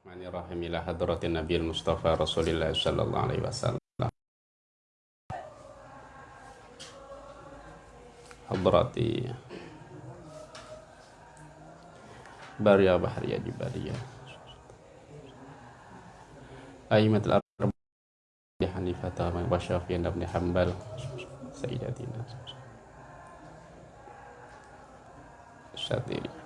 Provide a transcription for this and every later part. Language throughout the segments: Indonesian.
Bismillahirrahmanirrahim ila hadratin Nabi Mustafa Rasulillah sallallahu alaihi wasallam. Hadrati Barya Bahriya Jibariya. أئمة الأربعة حنيفة وشافعي بن حنبل سيداتنا الشاطرين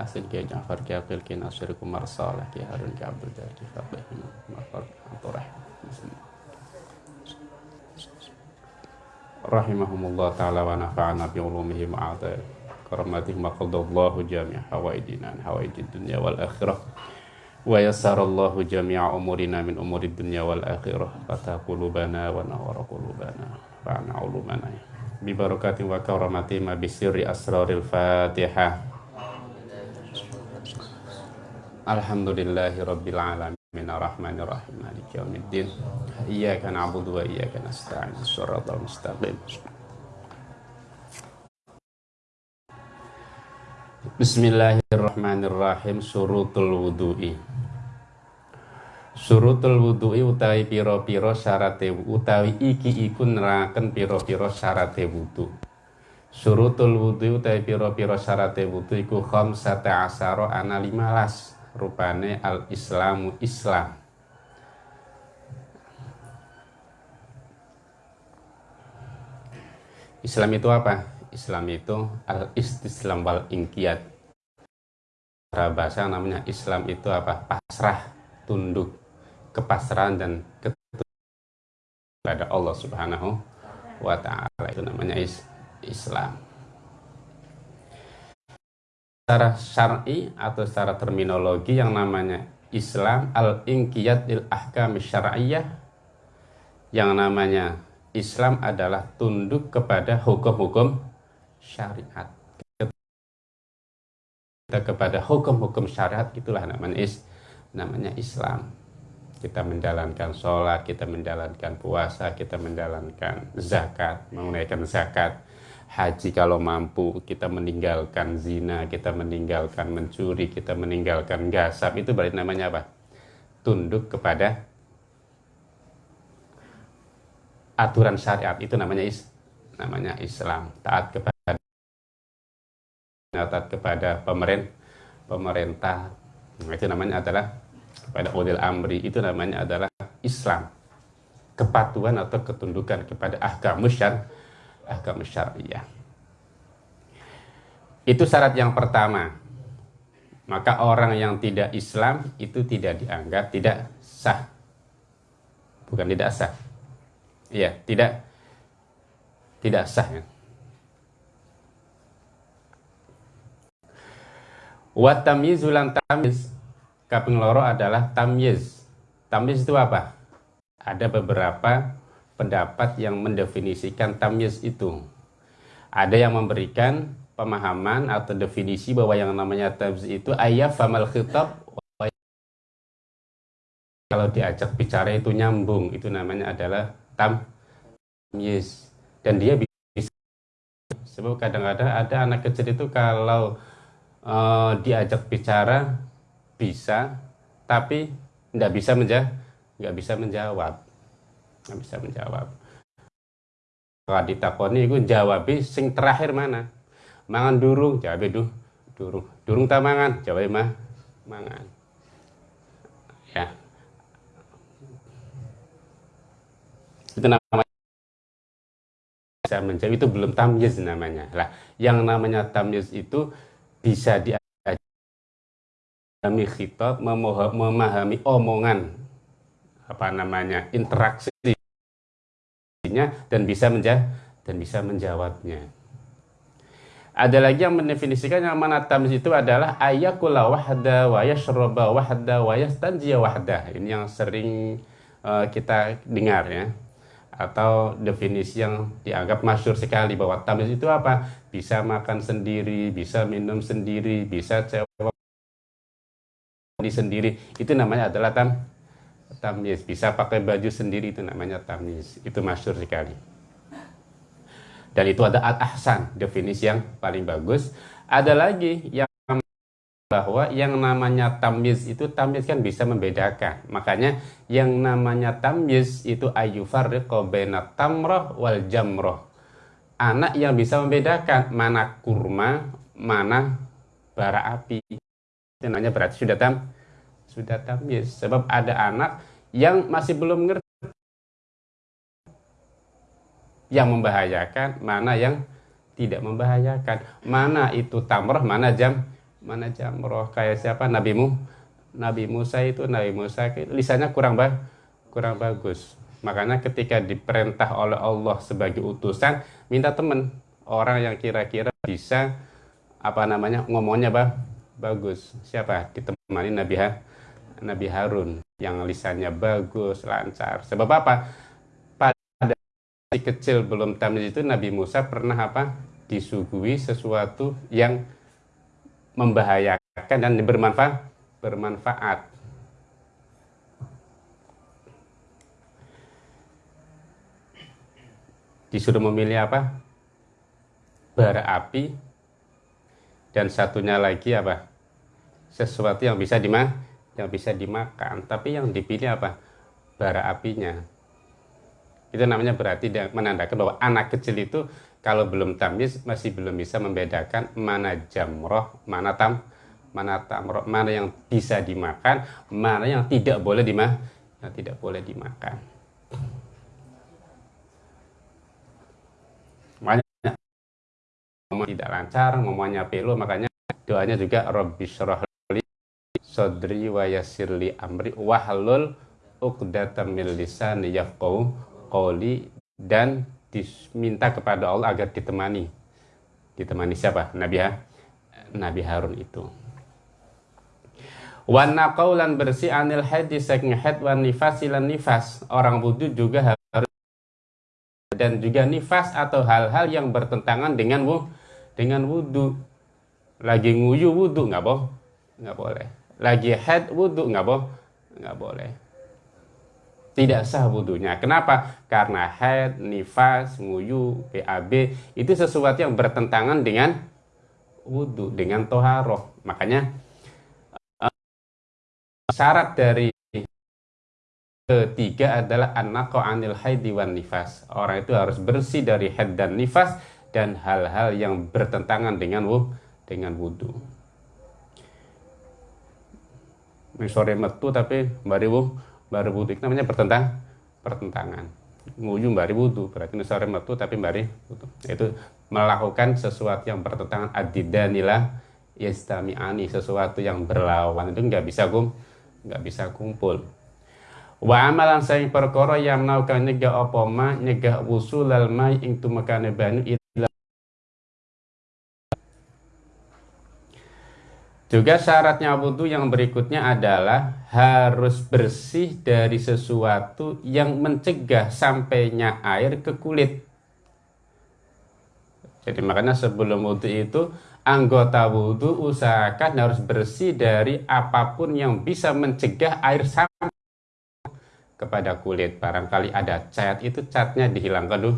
Asin Kiai Ja'far Kiai Aqil Kiai Nasir Kumar Saleh Kiai Harun Kiai Abdul Jadi Faqih Mafar Anturah Rahimahumullah ta'ala wa nafa'ana bi ulumihi ma'ata karamatihi ma qadallahu jami'a hawaidina hawaidid dunya wal akhirah. Wa yassarallahu jami'a umurina min umurid dunya wal akhirah. Fata qulubana wa nawara qulubana. Fa'ana ulumana bi barakatin wa karamati ma bisirri asraril fatihah Alhamdulillahi Rabbil Alamin Ar-Rahmanir Rahim Maliki Yawmiddin. Iyyaka na'budu wa iyyaka nasta'in. Shiratal mustaqim. Bismillahirrahmanirrahim. Surutul wudu'i. Surutul wudu'i utawi piro-piro syarate utawi iki iku neraken piro-piro syarate wudu. Surutul wudu utawi piro-piro syarate wudu iku khamsata asaro ana limalas rupane al islamu islam Islam itu apa? Islam itu al istislam wal ingkiat bahasa namanya Islam itu apa? Pasrah, tunduk, kepasrahan dan kepada Allah Subhanahu wa taala itu namanya is Islam secara syar'i atau secara terminologi yang namanya Islam al-inqiyat il ahkam syar'iyyah. Yang namanya Islam adalah tunduk kepada hukum-hukum syariat. Kita kepada hukum-hukum syariat itulah namanya is namanya Islam. Kita menjalankan sholat kita menjalankan puasa kita menjalankan zakat menunaikan zakat haji kalau mampu, kita meninggalkan zina, kita meninggalkan mencuri, kita meninggalkan gasap, itu berarti namanya apa? Tunduk kepada aturan syariat, itu namanya is, namanya Islam. Taat kepada taat kepada pemerintah, pemerintah, itu namanya adalah kepada ulil amri, itu namanya adalah Islam. Kepatuhan atau ketundukan kepada ahkam syariat ahkam syariah. Itu syarat yang pertama. Maka orang yang tidak Islam itu tidak dianggap tidak sah. Bukan tidak sah. Iya, tidak tidak sah ya. Wa tamyizulan tamyiz kaping loro adalah tamyiz. Tamyiz itu apa? Ada beberapa pendapat yang mendefinisikan tamyiz itu. Ada yang memberikan pemahaman atau definisi bahwa yang namanya tamyiz itu ayat famal khitab kalau diajak bicara itu nyambung. Itu namanya adalah tamyiz. Dan dia bisa sebab kadang-kadang ada anak kecil itu kalau uh, diajak bicara bisa tapi tidak bisa menjawab nggak bisa menjawab nggak bisa menjawab. Kalau ditakoni itu jawab sing terakhir mana? Mangan durung jawab duh durung. Durung tak mangan? Jawab mah mangan. Ya. Itu namanya bisa menjawab itu belum tamyiz namanya. Lah yang namanya tamyiz itu bisa di memahami khitab memahami omongan apa namanya interaksi dan bisa menjawab dan bisa menjawabnya. Ada lagi yang mendefinisikan yang mana tamyiz itu adalah ayakula wahda wa yashroba wahda wa yastanjiya wahda. Ini yang sering uh, kita dengar ya. Atau definisi yang dianggap masyur sekali bahwa tamyiz itu apa? Bisa makan sendiri, bisa minum sendiri, bisa cewek sendiri. Itu namanya adalah tam tamyiz bisa pakai baju sendiri itu namanya tamyiz itu masyur sekali dan itu ada al-ahsan definisi yang paling bagus ada lagi yang bahwa yang namanya tamyiz itu tamyiz kan bisa membedakan. Makanya yang namanya tamyiz itu ayyufarriqu baina tamrah wal jamrah. Anak yang bisa membedakan mana kurma, mana bara api. Itu namanya berarti sudah tam sudah tamyiz. Sebab ada anak yang masih belum ngerti. Yang membahayakan, mana yang tidak membahayakan. Mana itu tamrah, mana jam mana jamroh. Kayak siapa? Nabi Mu Nabi Musa itu Nabi Musa lisannya kurang ba kurang bagus. Makanya ketika diperintah oleh Allah sebagai utusan minta teman. Orang yang kira-kira bisa apa namanya ngomongnya bah bagus. Siapa? Ditemani Nabi ha Nabi Harun yang lisannya bagus lancar. Sebab apa? Pada kecil belum tamat itu Nabi Musa pernah apa? Disuguhi sesuatu yang membahayakan dan bermanfaat bermanfaat. Disuruh memilih apa? Bara api. Dan satunya lagi apa? Sesuatu yang bisa dimakan yang bisa dimakan tapi yang dipilih apa bara apinya itu namanya berarti menandakan bahwa anak kecil itu kalau belum tamyiz masih belum bisa membedakan mana jamroh, mana tam, mana tamroh, mana yang bisa dimakan, mana yang tidak boleh dimakan, yang tidak boleh dimakan. Makanya tidak lancar, ngomongnya pelu, makanya doanya juga Robbi li sodri wa yasirli amri wahlul uqdatam min lisani yafqahu qawli dan diminta kepada Allah agar ditemani. Ditemani siapa? Nabi ha? Nabi Harun itu. Wana kaulan bersih anil hadis saking had wan nifas ilan nifas. Orang wudhu juga harus dan juga nifas atau hal-hal yang bertentangan dengan dengan wudhu. Lagi nguyu wudhu nggak boh nggak boleh lagi head wudhu nggak boh nggak boleh tidak sah wudhunya. Kenapa? Karena haid, nifas, nguyu, BAB itu sesuatu yang bertentangan dengan wudhu, dengan toharoh. Makanya uh, syarat dari ketiga adalah anak anil haid wan nifas. Orang itu harus bersih dari haid dan nifas dan hal-hal yang bertentangan dengan wudhu. Dengan wudhu. Sore metu tapi mbari wudhu baru wudhu namanya pertentang pertentangan. Nguyu bari wudhu berarti nusare metu tapi bari wudhu itu. Melakukan sesuatu yang bertentangan adidanila yastami'ani sesuatu yang berlawan. Itu nggak bisa kum nggak bisa kumpul. Wa amalan sayang perkara yang melakukan nyegah opoma nyegah usul almai ing tumakane banu Juga syaratnya wudhu yang berikutnya adalah harus bersih dari sesuatu yang mencegah sampainya air ke kulit. Jadi makanya sebelum wudhu itu anggota wudhu usahakan harus bersih dari apa pun yang bisa mencegah air sampai kepada kulit. Barangkali ada cat itu catnya dihilangkan dulu,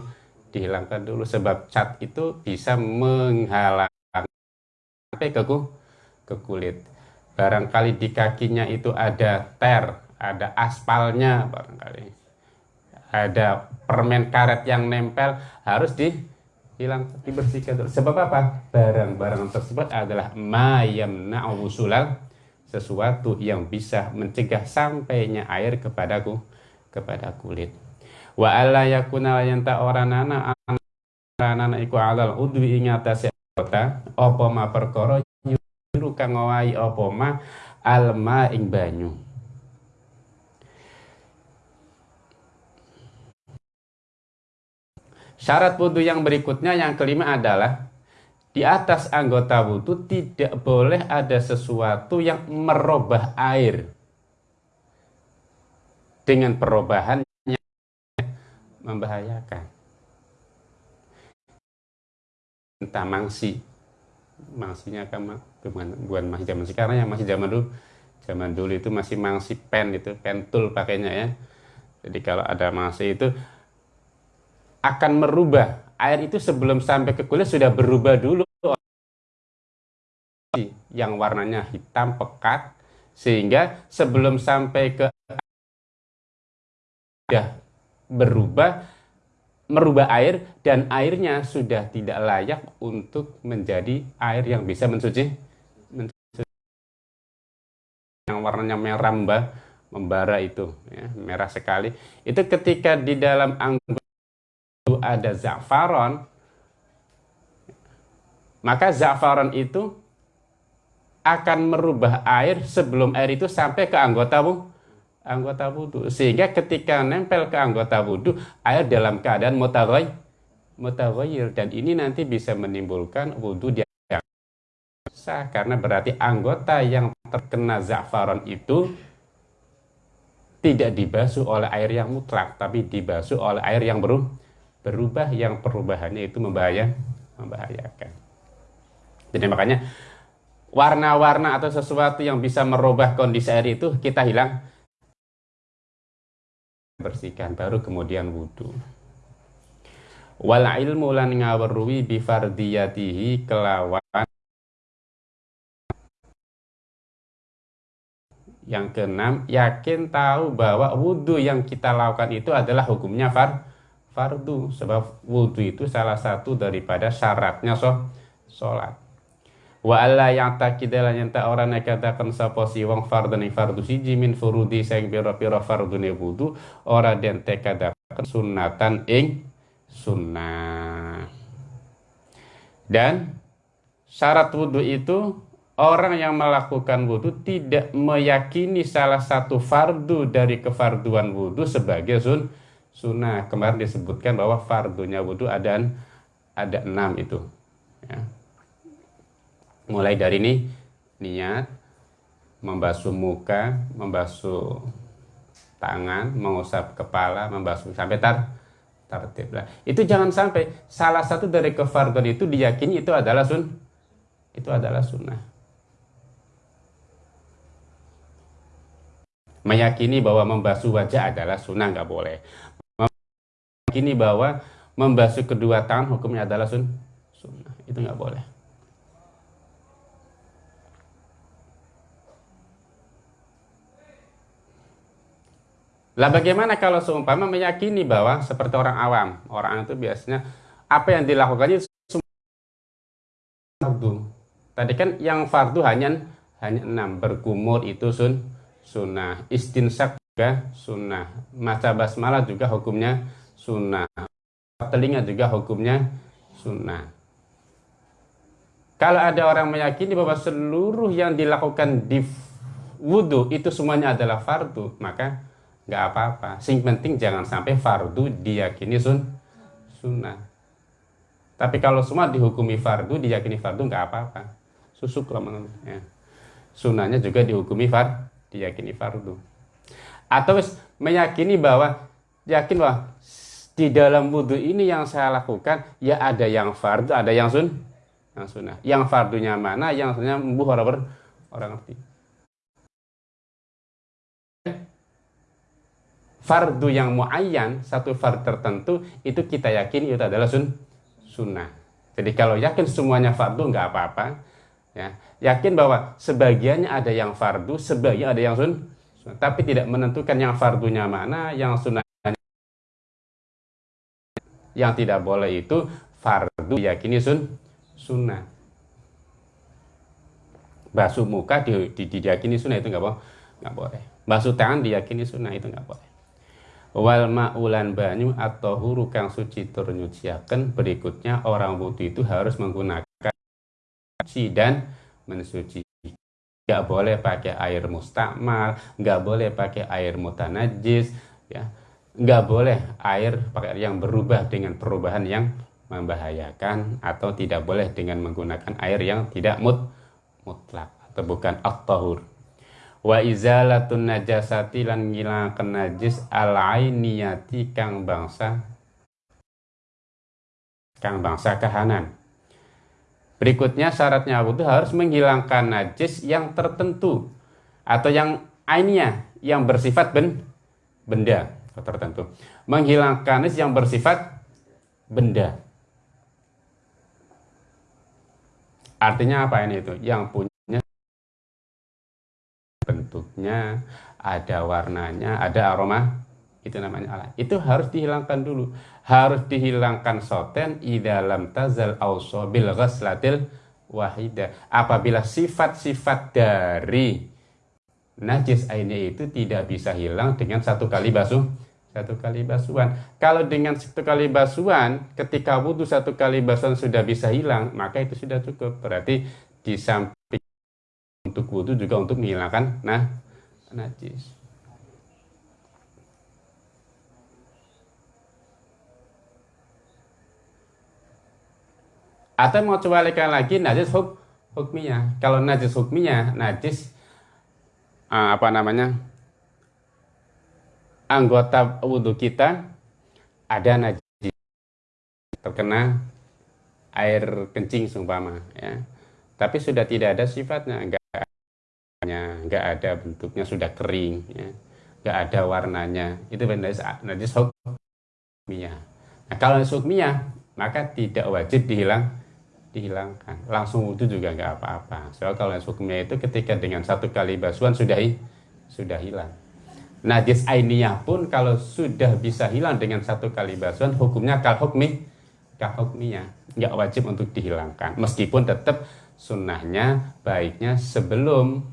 dihilangkan dulu sebab cat itu bisa menghalang sampai ke kulit ke kulit. Barangkali di kakinya itu ada ter, ada aspalnya barangkali. Ada permen karet yang nempel harus dihilang dibersihkan dulu. Sebab apa? Barang-barang tersebut adalah mayam na'usulal sesuatu yang bisa mencegah sampainya air kepadaku kepada kulit. Wa alla yakuna yanta oranana anana iku alal udwi ingatasi kota apa ma perkara kang ngowahi apa ma? Alma ing banyu. Syarat wudhu yang berikutnya yang kelima adalah di atas anggota wudhu tidak boleh ada sesuatu yang merubah air. Dengan perubahan yang membahayakan. Entah mangsi, mangsinya kan bukan, bukan masih zaman sekarang yang masih zaman dulu. Zaman dulu itu masih mangsi pen itu pen tool pakainya ya. Jadi kalau ada mangsi itu akan merubah. Air itu sebelum sampai ke kulit sudah berubah dulu. Yang warnanya hitam pekat sehingga sebelum sampai ke sudah berubah merubah air dan airnya sudah tidak layak untuk menjadi air yang bisa mensuci. Warnanya merah mbah membara itu ya, merah sekali. Itu ketika di dalam anggur itu ada za'faron maka za'faron itu akan merubah air sebelum air itu sampai ke anggota bu, anggota wudhu sehingga ketika nempel ke anggota wudhu air dalam keadaan mutaghay mutaghayyir. Dan ini nanti bisa menimbulkan wudhu yang sah karena berarti anggota yang terkena za'faron itu tidak dibasuh oleh air yang mutlak tapi dibasuh oleh air yang berubah, berubah yang perubahannya itu membahaya membahayakan. Jadi makanya warna-warna atau sesuatu yang bisa merubah kondisi air itu kita hilang. Bersihkan baru kemudian wudhu wal ilmu lan ngawerui bifardiyatihi kelawan yang keenam yakin tahu bahwa wudhu yang kita lakukan itu adalah hukumnya far fardu. Sebab wudhu itu salah satu daripada syaratnya so, sholat. Wa alla ya'taqida lan yanta ora nekataken sapa si wong fardhu ing fardhu siji min furudi sing pira-pira fardune wudu ora den tekadaken sunatan ing sunnah. Dan syarat wudhu itu orang yang melakukan wudhu tidak meyakini salah satu fardu dari kefarduan wudhu sebagai sun sunnah. Kemarin disebutkan bahwa fardunya wudhu ada ada enam itu ya. Mulai dari ini niat membasuh muka membasuh tangan mengusap kepala membasuh sampai tar tertib lah. Itu jangan sampai salah satu dari kefarduan itu diyakini itu adalah sun itu adalah sunnah meyakini bahwa membasuh wajah adalah sunnah nggak boleh. Meyakini bahwa membasuh kedua tangan hukumnya adalah sun sunnah. Itu nggak boleh. Lah bagaimana kalau seumpama meyakini bahwa seperti orang awam, orang itu biasanya apa yang dilakukannya fardu. Tadi kan yang fardu hanya hanya enam. Berkumur itu sun sunnah, istinsak juga sunnah, maca basmalah juga hukumnya sunnah, telinga juga hukumnya sunnah. Kalau ada orang meyakini bahwa seluruh yang dilakukan di wudhu itu semuanya adalah fardu, maka nggak apa-apa. Sing penting jangan sampai fardu diyakini sun sunnah. Tapi kalau semua dihukumi fardu diyakini fardu nggak apa-apa. Susuk lah ya. sunnahnya juga dihukumi far diyakini fardu atau meyakini bahwa yakin bahwa di dalam wudhu ini yang saya lakukan ya ada yang fardu ada yang sun yang sunnah yang fardunya mana yang sunnahnya mbuh orang orang ngerti fardu yang muayyan, satu fardu tertentu, itu kita yakin itu adalah sun, sunnah. Jadi kalau yakin semuanya fardu nggak apa-apa. Ya. Yakin bahwa sebagiannya ada yang fardu, sebagian ada yang sun, tapi tidak menentukan yang fardunya mana, yang sunnah yang tidak boleh itu fardu yakini sun sunnah basuh muka di, di, diyakini sunnah itu nggak boleh nggak boleh basuh tangan diyakini sunnah itu nggak boleh wal ma'ulan banyu atau huru kang suci tur berikutnya orang wudhu itu harus menggunakan suci dan mensuci. Nggak boleh pakai air mustakmal nggak boleh pakai air mutanajis ya. Nggak boleh air pakai yang berubah dengan perubahan yang membahayakan atau tidak boleh dengan menggunakan air yang tidak mut mutlak atau bukan at-tahur. Wa izalatun najasati lan ngilangaken najis al ainiyati kang bangsa kang bangsa kahanan berikutnya syaratnya wudhu harus menghilangkan najis yang tertentu atau yang ainiyah yang bersifat ben, benda tertentu menghilangkan najis yang bersifat benda Artinya apa ini itu? Yang punya bentuknya, ada warnanya, ada aroma, itu namanya Allah. Itu harus dihilangkan dulu. Harus dihilangkan soten i dalam tazal ausobil ghaslatil wahidah. Apabila sifat-sifat dari najis airnya itu tidak bisa hilang dengan satu kali basuh satu kali basuhan. Kalau dengan satu kali basuhan, ketika wudhu satu kali basuhan sudah bisa hilang, maka itu sudah cukup. Berarti di samping untuk wudhu juga untuk menghilangkan nah najis. Atau mau coba lagi najis huk, hukminya. Kalau najis hukminya, najis uh, apa namanya? anggota wudhu kita ada najis terkena air kencing sumpama ya tapi sudah tidak ada sifatnya enggak nggak ada bentuknya sudah kering ya nggak ada warnanya itu najis najis hukmiyah nah kalau najis hukmiyah maka tidak wajib dihilang dihilangkan langsung wudhu juga nggak apa-apa soal kalau najis hukmiyah itu ketika dengan satu kali basuhan sudah sudah hilang Najis ainiyah pun kalau sudah bisa hilang dengan satu kali basuhan, hukumnya kal hukmi, kal hukminya. Nggak wajib untuk dihilangkan. Meskipun tetap sunnahnya baiknya sebelum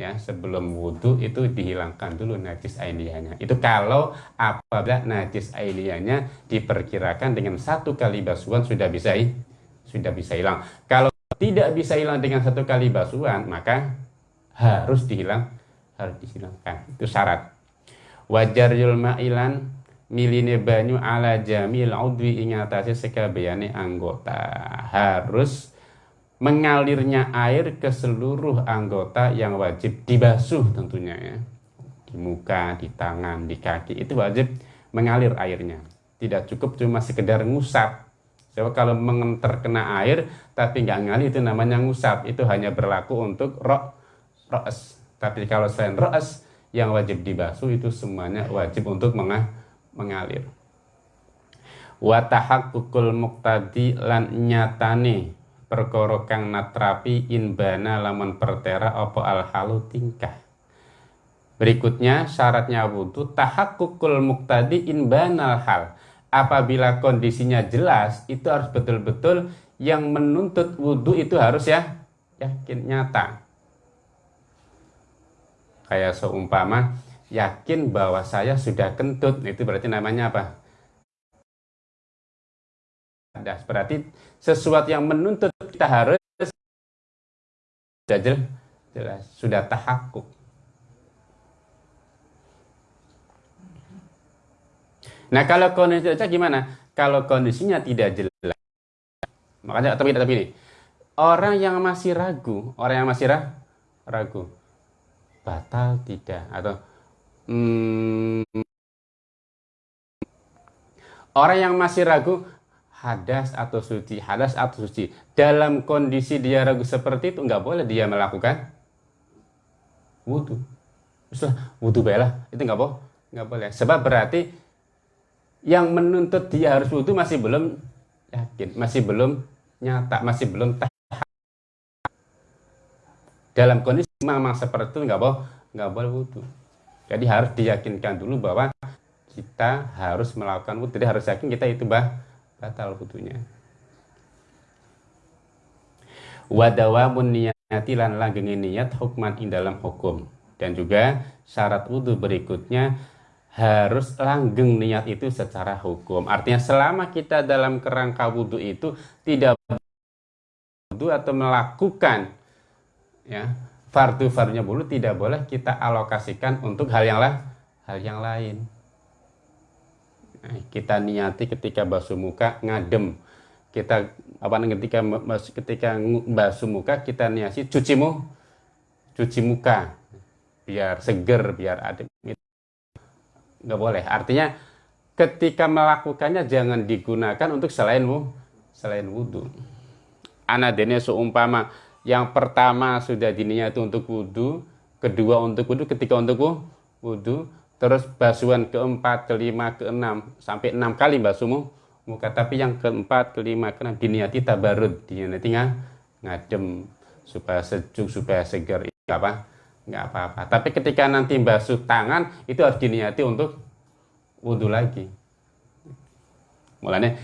ya sebelum wudhu itu dihilangkan dulu najis ainiyahnya. Itu kalau apabila najis ainiyahnya diperkirakan dengan satu kali basuhan sudah bisa sudah bisa hilang. Kalau tidak bisa hilang dengan satu kali basuhan, maka harus dihilang harus dihilangkan. Itu syarat. Wajar yulma ilan miline banyu ala jamil udwi ingatasi sekabiane anggota. Harus mengalirnya air ke seluruh anggota yang wajib dibasuh tentunya ya. Di muka, di tangan, di kaki itu wajib mengalir airnya. Tidak cukup cuma sekedar ngusap Sebab kalau terkena air tapi nggak ngalir itu namanya ngusap itu hanya berlaku untuk rok roes tapi kalau selain roes yang wajib dibasuh itu semuanya wajib untuk mengalir. Watahak kukul muktadi lan nyatane perkara kang natrapi inbana lamun pertera apa alhalu tingkah. Berikutnya syaratnya wudhu kukul muktadi inbana hal. Apabila kondisinya jelas itu harus betul-betul yang menuntut wudhu itu harus ya yakin nyata. Kayak seumpama yakin bahwa saya sudah kentut itu berarti namanya apa? Ada berarti sesuatu yang menuntut kita harus sudah jelas sudah tahakuk nah kalau kondisinya gimana? Kalau kondisinya tidak jelas makanya tapi tapi ini orang yang masih ragu orang yang masih ragu. Batal tidak? Atau hmm, orang yang masih ragu hadas atau suci hadas atau suci. Dalam kondisi dia ragu seperti itu nggak boleh dia melakukan wudhu Misalnya, wudhu bela itu nggak boleh nggak boleh. Sebab berarti yang menuntut dia harus wudhu masih belum yakin masih belum nyata masih belum dalam kondisi memang seperti itu nggak boleh nggak boleh wudhu. Jadi harus diyakinkan dulu bahwa kita harus melakukan wudhu. Jadi harus yakin kita itu bah batal wudhunya. Wadawamun niyati lan langgeng niat hukman in dalam hukum. Dan juga syarat wudhu berikutnya harus langgeng niat itu secara hukum. Artinya selama kita dalam kerangka wudhu itu tidak wudhu atau melakukan ya fardu fardunya bulu tidak boleh kita alokasikan untuk hal yang lah hal yang lain. Nah, kita niati ketika basuh muka ngadem. Kita apa ketika ketika basuh muka kita niati cuci mu cuci muka. Biar seger biar adem nggak boleh. Artinya ketika melakukannya jangan digunakan untuk selainmu selain wudhu anadene seumpama yang pertama sudah dininya itu untuk wudhu, kedua untuk wudhu, ketika untuk wudhu, terus basuhan keempat, kelima, keenam, sampai enam kali basuhmu muka. Tapi yang keempat, kelima, keenam diniati tabarud, diniati ngadem supaya sejuk supaya segar apa nggak apa-apa. Tapi ketika nanti basuh tangan itu harus diniati untuk wudhu lagi. Mulanya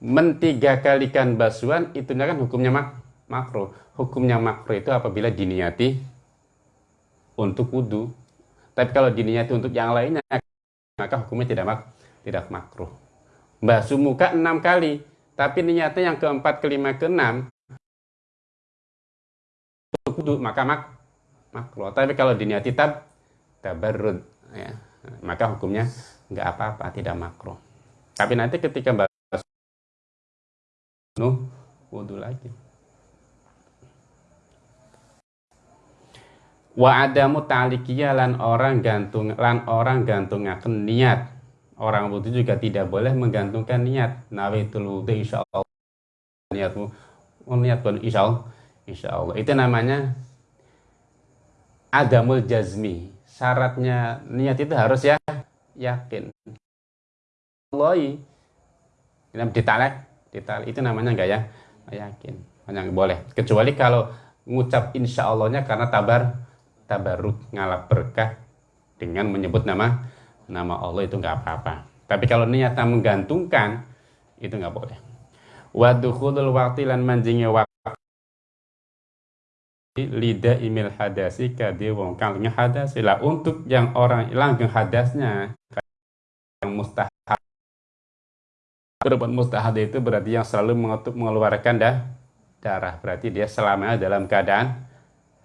mentiga kalikan basuhan itu kan hukumnya mak makro. Hukumnya makro itu apabila diniati untuk wudhu. Tapi kalau diniati untuk yang lainnya maka hukumnya tidak mak tidak makro. Basuh muka enam kali tapi niatnya yang keempat kelima keenam untuk wudhu maka mak makro tapi kalau diniati tab tabarrud ya. Maka hukumnya nggak apa-apa tidak makro tapi nanti ketika nuh wudhu lagi. Wa adamu ta'likiyah lan orang gantung lan orang gantungaken niat. Orang wudhu juga tidak boleh menggantungkan niat. Nawaitul wudhu insyaallah niatmu oh, niat pun insyaallah insyaallah itu namanya adamul jazmi. Syaratnya niat itu harus ya yakin. Allah ditalek kita itu namanya enggak ya? Yakin. Hanya boleh. Kecuali kalau ngucap insya Allahnya karena tabar tabaruk ngalap berkah dengan menyebut nama nama Allah itu enggak apa-apa. Tapi kalau niatnya menggantungkan itu enggak boleh. Wadukhulul waktu lan manjingnya lida imil hadasi kadi wong kang hadasi lah untuk yang orang langgeng hadasnya yang mustahab berbuat mustahad itu berarti yang selalu mengeluarkan dah, darah. Berarti dia selamanya dalam keadaan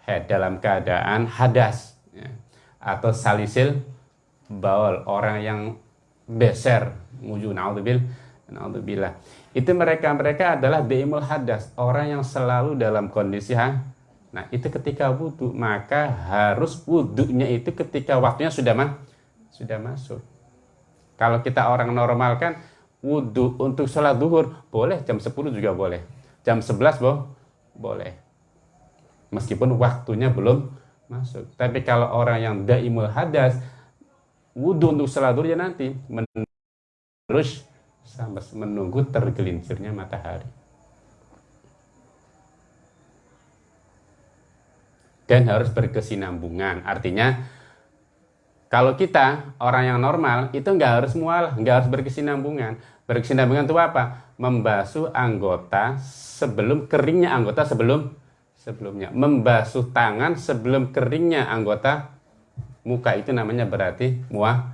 head, dalam keadaan hadas. Ya. Atau salisil baul, orang yang beser, muju naudzubil, naudzubillah. Itu mereka-mereka adalah deimul hadas, orang yang selalu dalam kondisi ha, Nah, itu ketika wudhu, maka harus wudhunya itu ketika waktunya sudah mah, sudah masuk. Kalau kita orang normal kan wudhu untuk sholat duhur boleh. Jam 10 juga boleh. Jam 11 boh boleh. Meskipun waktunya belum masuk. Tapi kalau orang yang daimul hadas wudhu untuk sholat duhur ya nanti terus sampai menunggu tergelincirnya matahari dan harus berkesinambungan artinya kalau kita orang yang normal itu nggak harus mual, nggak harus berkesinambungan. Berkesinambungan itu apa? Membasuh anggota sebelum keringnya anggota sebelum sebelumnya. Membasuh tangan sebelum keringnya anggota muka itu namanya berarti muah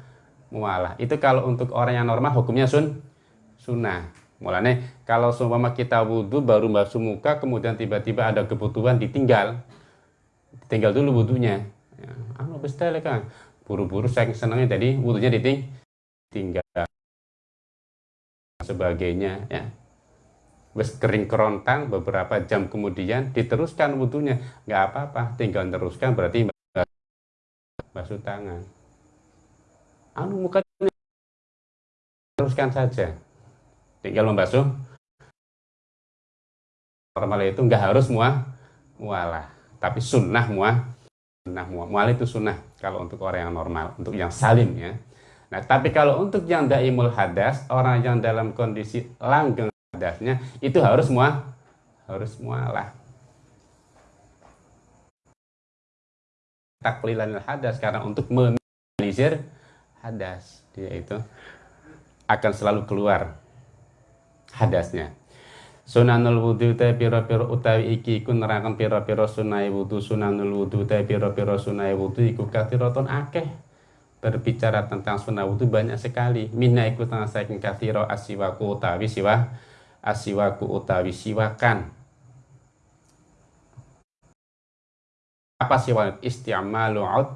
mualah. Itu kalau untuk orang yang normal hukumnya sun sunnah. Mulanya kalau seumpama kita wudhu baru basuh muka kemudian tiba-tiba ada kebutuhan ditinggal. Tinggal dulu wudhunya. Ya, anu kan. Buru-buru saya senangnya tadi wudhunya diting tinggal sebagainya ya. Wes kering kerontang beberapa jam kemudian diteruskan wudhunya. Nggak apa-apa tinggal teruskan berarti basuh tangan. Anu muka teruskan saja. Tinggal membasuh. Normal itu nggak harus muah mualah tapi sunnah muah Nah, mual itu sunnah kalau untuk orang yang normal, untuk yang salim ya. Nah, tapi kalau untuk yang daimul hadas, orang yang dalam kondisi langgeng hadasnya, itu harus mual, harus mualah. Taklilan hadas karena untuk meminimalisir hadas dia itu akan selalu keluar hadasnya. Sunanul wudu te piro-piro utawi iki iku nerangkan piro-piro sunai wudu. Sunanul wudu te piro-piro sunai wudu iku kathiroton akeh. Berbicara tentang sunai wudu banyak sekali. Minna iku tentang saking kathiro asiwaku utawi siwa asiwaku utawi siwakan. Apa siwa? Isti'malu ud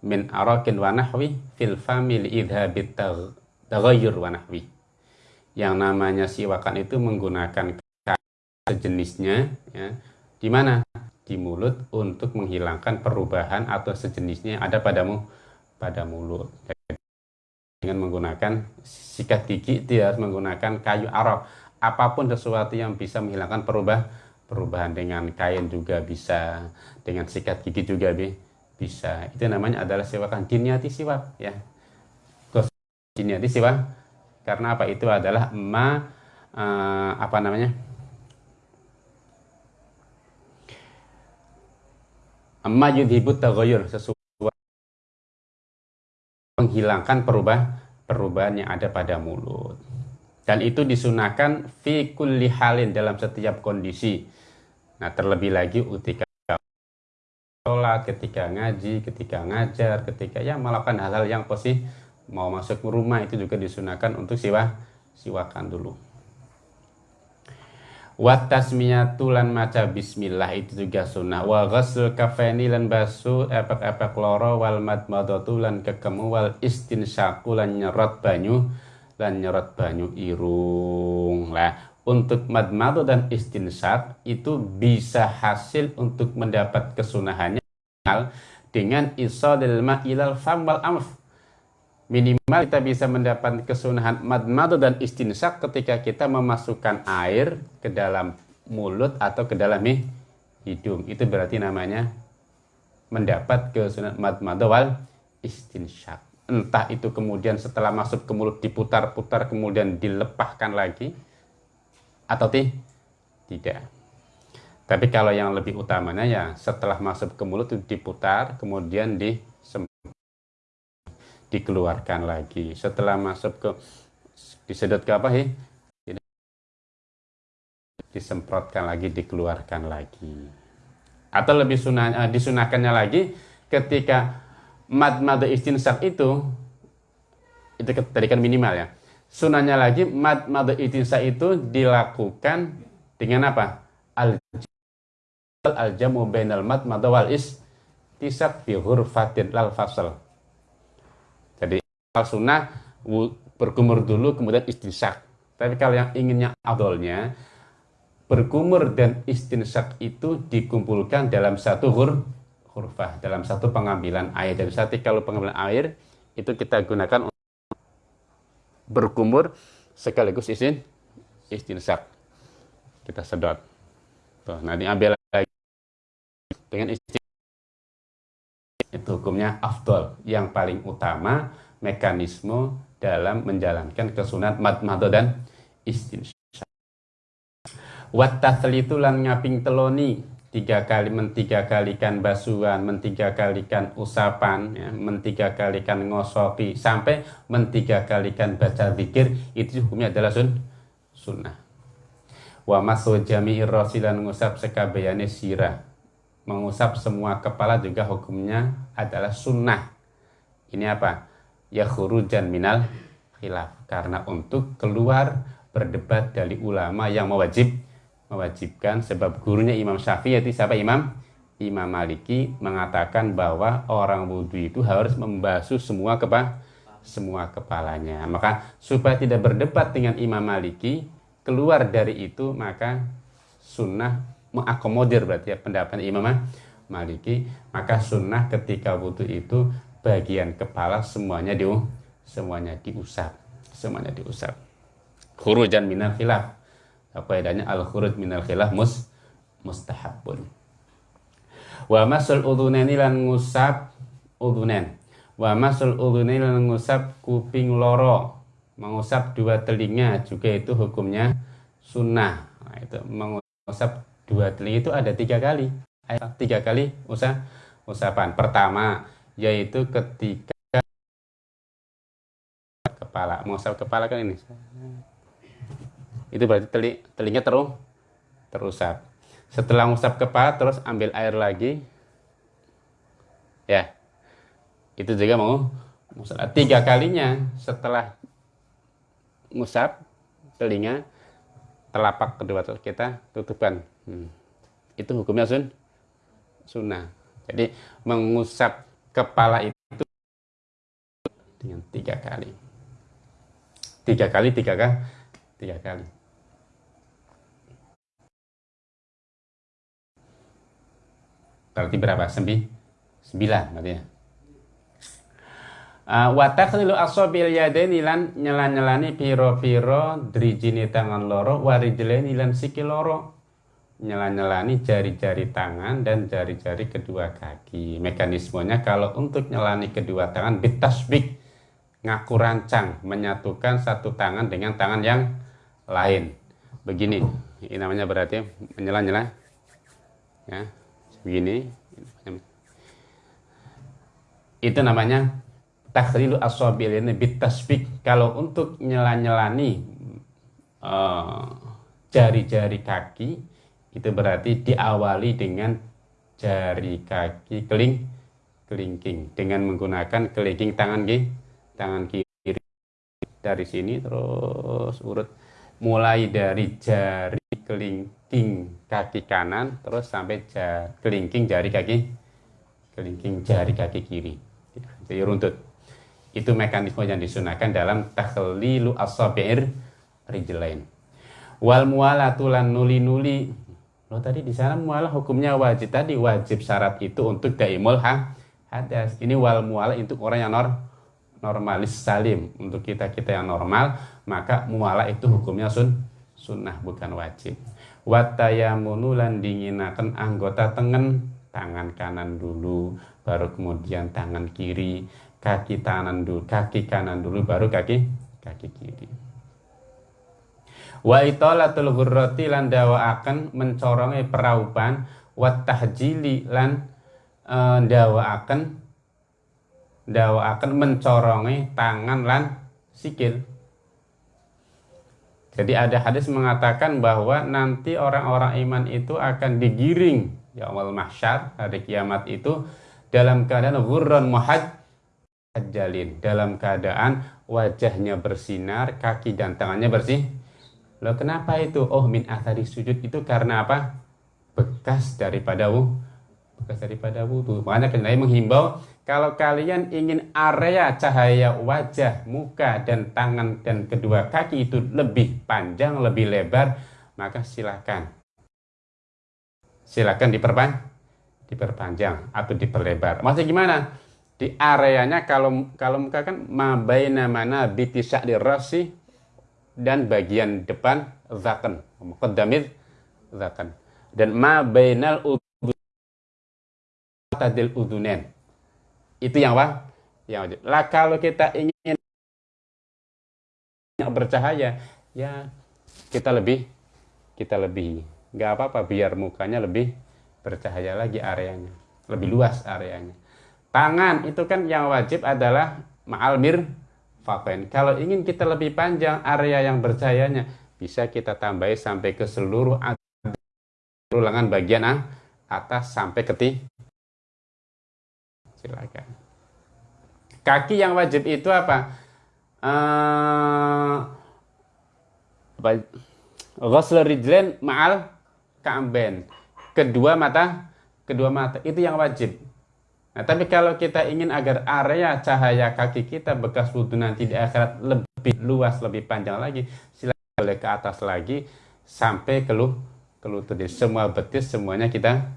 min arakin wa nahwi fil famil idhabit taghayyur wa nahwi. Yang namanya siwakan itu menggunakan sejenisnya ya di mana? Di mulut untuk menghilangkan perubahan atau sejenisnya yang ada padamu pada mulut. Dengan menggunakan sikat gigi harus menggunakan kayu arok. Apa pun sesuatu yang bisa menghilangkan perubah perubahan dengan kain juga bisa dengan sikat gigi juga bisa. Itu namanya adalah siwakan diniati siwak ya. Diniati siwak karena apa? Itu adalah ma uh, apa namanya amma yudhibut taghayyur sesuatu menghilangkan perubah perubahan yang ada pada mulut. Dan itu disunahkan fi kulli halin dalam setiap kondisi. Nah terlebih lagi ketika sholat, ketika ngaji, ketika ngajar, ketika ya melakukan hal-hal yang positif mau masuk ke rumah itu juga disunahkan untuk siwa siwakan dulu wa tasmiyatu lan maca bismillah itu juga sunnah. Wa ghusl kafeni lan basu epek-epek loro wal madmadatu lan kekemu wal istinsyaku lan nyerot banyu lan nyerot banyu irung. Lah untuk madmadu dan istinsyak itu bisa hasil untuk mendapat kesunahannya dengan isadil ma'ilal fam wal amf minimal kita bisa mendapat kesunahan madmadu dan istinsyak ketika kita memasukkan air ke dalam mulut atau ke dalam hidung itu berarti namanya mendapat kesunahan madmadu wal istinsyak entah itu kemudian setelah masuk ke mulut diputar-putar kemudian dilepahkan lagi atau tidak. Tapi kalau yang lebih utamanya ya setelah masuk ke mulut diputar, kemudian di dikeluarkan lagi. Setelah masuk ke disedot ke apa sih? Disemprotkan lagi, dikeluarkan lagi. Atau lebih sunah, eh, disunahkannya lagi ketika mad mad istinsak itu itu tadi kan minimal ya Sunahnya lagi mad mad itinsa itu dilakukan dengan apa? Al al jamu bainal mad mad wal is tisak fi hurfatin lal fasal. Al sunnah berkumur dulu kemudian istinsak. Tapi kalau yang inginnya adolnya berkumur dan istinsak itu dikumpulkan dalam satu hur hurfah dalam satu pengambilan air. Jadi saat kalau pengambilan air itu kita gunakan berkumur sekaligus izin istinsak. Kita sedot. Tuh, nah diambil lagi dengan istin itu hukumnya afdol yang paling utama mekanisme dalam menjalankan kesunat mad mado dan istinsak. Wat itu lan ngaping teloni tiga kali mentiga kalikan basuhan, mentiga kalikan usapan, ya, mentiga kalikan ngosopi, sampai mentiga kalikan baca zikir, itu hukumnya adalah sun, sunnah. Wa masu jami'ir rasilan ngusap sekabayane sirah. Mengusap semua kepala juga hukumnya adalah sunnah. Ini apa? Ya khurujan minal khilaf. Karena untuk keluar berdebat dari ulama yang mewajib mewajibkan sebab gurunya Imam Syafi'i yaitu siapa? Imam Imam Maliki mengatakan bahwa orang wudhu itu harus membasuh semua kepa semua kepalanya. Maka supaya tidak berdebat dengan Imam Maliki keluar dari itu maka sunnah mengakomodir berarti ya pendapat Imam Maliki. Maka sunnah ketika wudhu itu bagian kepala semuanya di semuanya diusap semuanya diusap. Khurujan minal khilaf. Kaidahnya al khuruj minal khilaf mus mustahabun wa masul udhunaini lan ngusap udhunan wa masul udhunaini lan ngusap kuping loro. Mengusap dua telinga juga itu hukumnya sunnah. Nah, itu mengusap dua telinga itu ada tiga kali. Tiga kali usap usapan. Pertama yaitu ketika kepala. Mengusap kepala kan ini? Itu berarti teli, telinga terus terusap. Setelah ngusap kepala terus ambil air lagi. Ya. Itu juga mau ngusap. Tiga kalinya setelah ngusap telinga telapak kedua kita tutupkan hmm. itu hukumnya sun sunnah. Jadi mengusap kepala itu dengan tiga kali tiga kali tiga kali tiga kali Berarti berapa? Sembi? Sembilan berarti ya. Uh, takhlilu asabil yadaini lan nyela-nyelani piro-piro drijini tangan loro warijlaini lan siki loro nyela-nyelani jari-jari tangan dan jari-jari kedua kaki. Mekanismenya kalau untuk nyelani kedua tangan bitasbik ngaku rancang menyatukan satu tangan dengan tangan yang lain. Begini ini namanya berarti menyela-nyela. Ya begini itu namanya takhlilu aswabil ini bitasbik kalau untuk nyela-nyelani uh, jari-jari kaki itu berarti diawali dengan jari kaki keling kelingking. Dengan menggunakan kelingking tangan kiri tangan kiri. Dari sini terus urut. Mulai dari jari kelingking kaki kanan terus sampai jari, kelingking jari kaki kelingking jari kaki kiri. Jadi runtut. Itu mekanisme yang disunahkan dalam takhlilu asabi'ir rijlain. Wal mualatu lan nuli-nuli lo tadi di sana mualah hukumnya wajib. Tadi wajib syarat itu untuk daimul ha hadas. Ini wal mualah untuk orang yang nor normalis salim. Untuk kita kita yang normal maka mualah itu hukumnya sun sunnah bukan wajib. Watayamunu lan dinginakan anggota tengen tangan kanan dulu baru kemudian tangan kiri kaki kanan dulu kaki kanan dulu baru kaki kaki kiri wa itolatul ghurrati lan akan mencorongi peraupan wa tahjili lan e, akan dawa akan mencorongi tangan lan sikil jadi ada hadis mengatakan bahwa nanti orang-orang iman itu akan digiring ya Allah mahsyar hari kiamat itu dalam keadaan ghurran muhaj jalin dalam keadaan wajahnya bersinar, kaki dan tangannya bersih. Loh kenapa itu? Oh min athari sujud itu karena apa? Bekas daripada wudhu. Bekas daripada wudhu. Makanya Nabi menghimbau kalau kalian ingin area cahaya wajah, muka dan tangan dan kedua kaki itu lebih panjang, lebih lebar, maka silakan. Silakan diperpanjang, diperpanjang atau diperlebar. Maksudnya gimana? di areanya kalau kalau muka kan mabaina mana biti di rasi dan bagian depan zakan muqaddamid zakan. Dan ma bainal tadil udunen itu yang apa? Yang wajib. Lah kalau kita ingin yang bercahaya ya kita lebih kita lebih nggak apa-apa biar mukanya lebih bercahaya lagi areanya lebih luas areanya. Tangan itu kan yang wajib adalah ma'al mir fapen. Kalau ingin kita lebih panjang area yang bercahayanya, bisa kita tambahi sampai ke seluruh lengan bagian atas sampai ke Silakan. Kaki yang wajib itu apa? Uh, Ghusl rijlen ma'al ka'amben. Kedua mata, kedua mata itu yang wajib Nah, tapi kalau kita ingin agar area cahaya kaki kita bekas wudhu nanti di akhirat lebih luas, lebih panjang lagi, silakan ke atas lagi sampai ke, lu, ke lutut. Jadi semua betis semuanya kita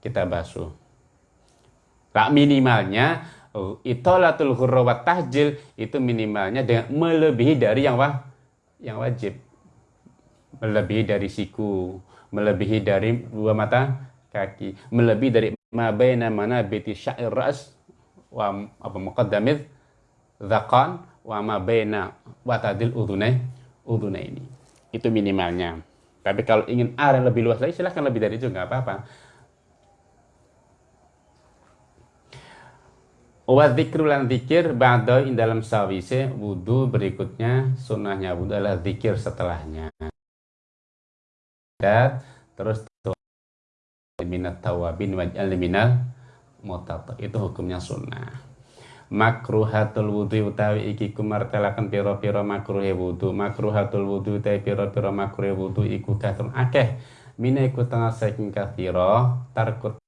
kita basuh. Tak minimalnya itolatul hurrawat tahjil itu minimalnya dengan melebihi dari yang wah, yang wajib. Melebihi dari siku, melebihi dari dua mata kaki, melebihi dari ma baina manabiti sya'ir ras wa apa muqaddamid dzaqan wa ma baina watadil udhunai udhunai ini itu minimalnya. Tapi kalau ingin area lebih luas lagi silahkan lebih dari itu nggak apa-apa. Wa dzikru lan dzikir ba'da in dalam sawise wudu berikutnya sunnahnya wudu adalah zikir setelahnya. Dan terus minat tawabin waj'al minal mutata itu hukumnya sunnah. Makruhatul wudhu utawi iki kumartelakan piro-piro makruhe wudhu makruhatul wudhu utawi piro-piro makruhe wudhu iku kathun akeh. Mina iku tengah saking kathiro tarkut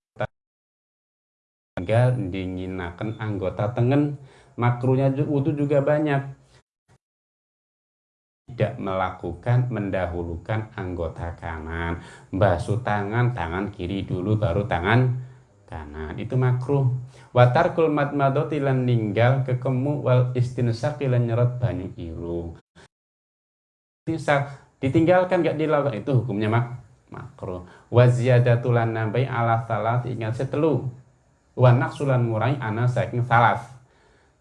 tinggal dinginakan anggota tengen. Makruhnya wudhu juga banyak tidak melakukan mendahulukan anggota kanan. Basuh tangan tangan kiri dulu baru tangan kanan. Itu makruh. Watar kulmat madoti lan ninggal kekemu wal istinsaq lan nyerot banyu irung ditinggalkan gak dilakukan. Itu hukumnya mak makruh. Wa ziyadatulan nambai ala salat ingat setelu. Wa naqsulan murai ana saking salas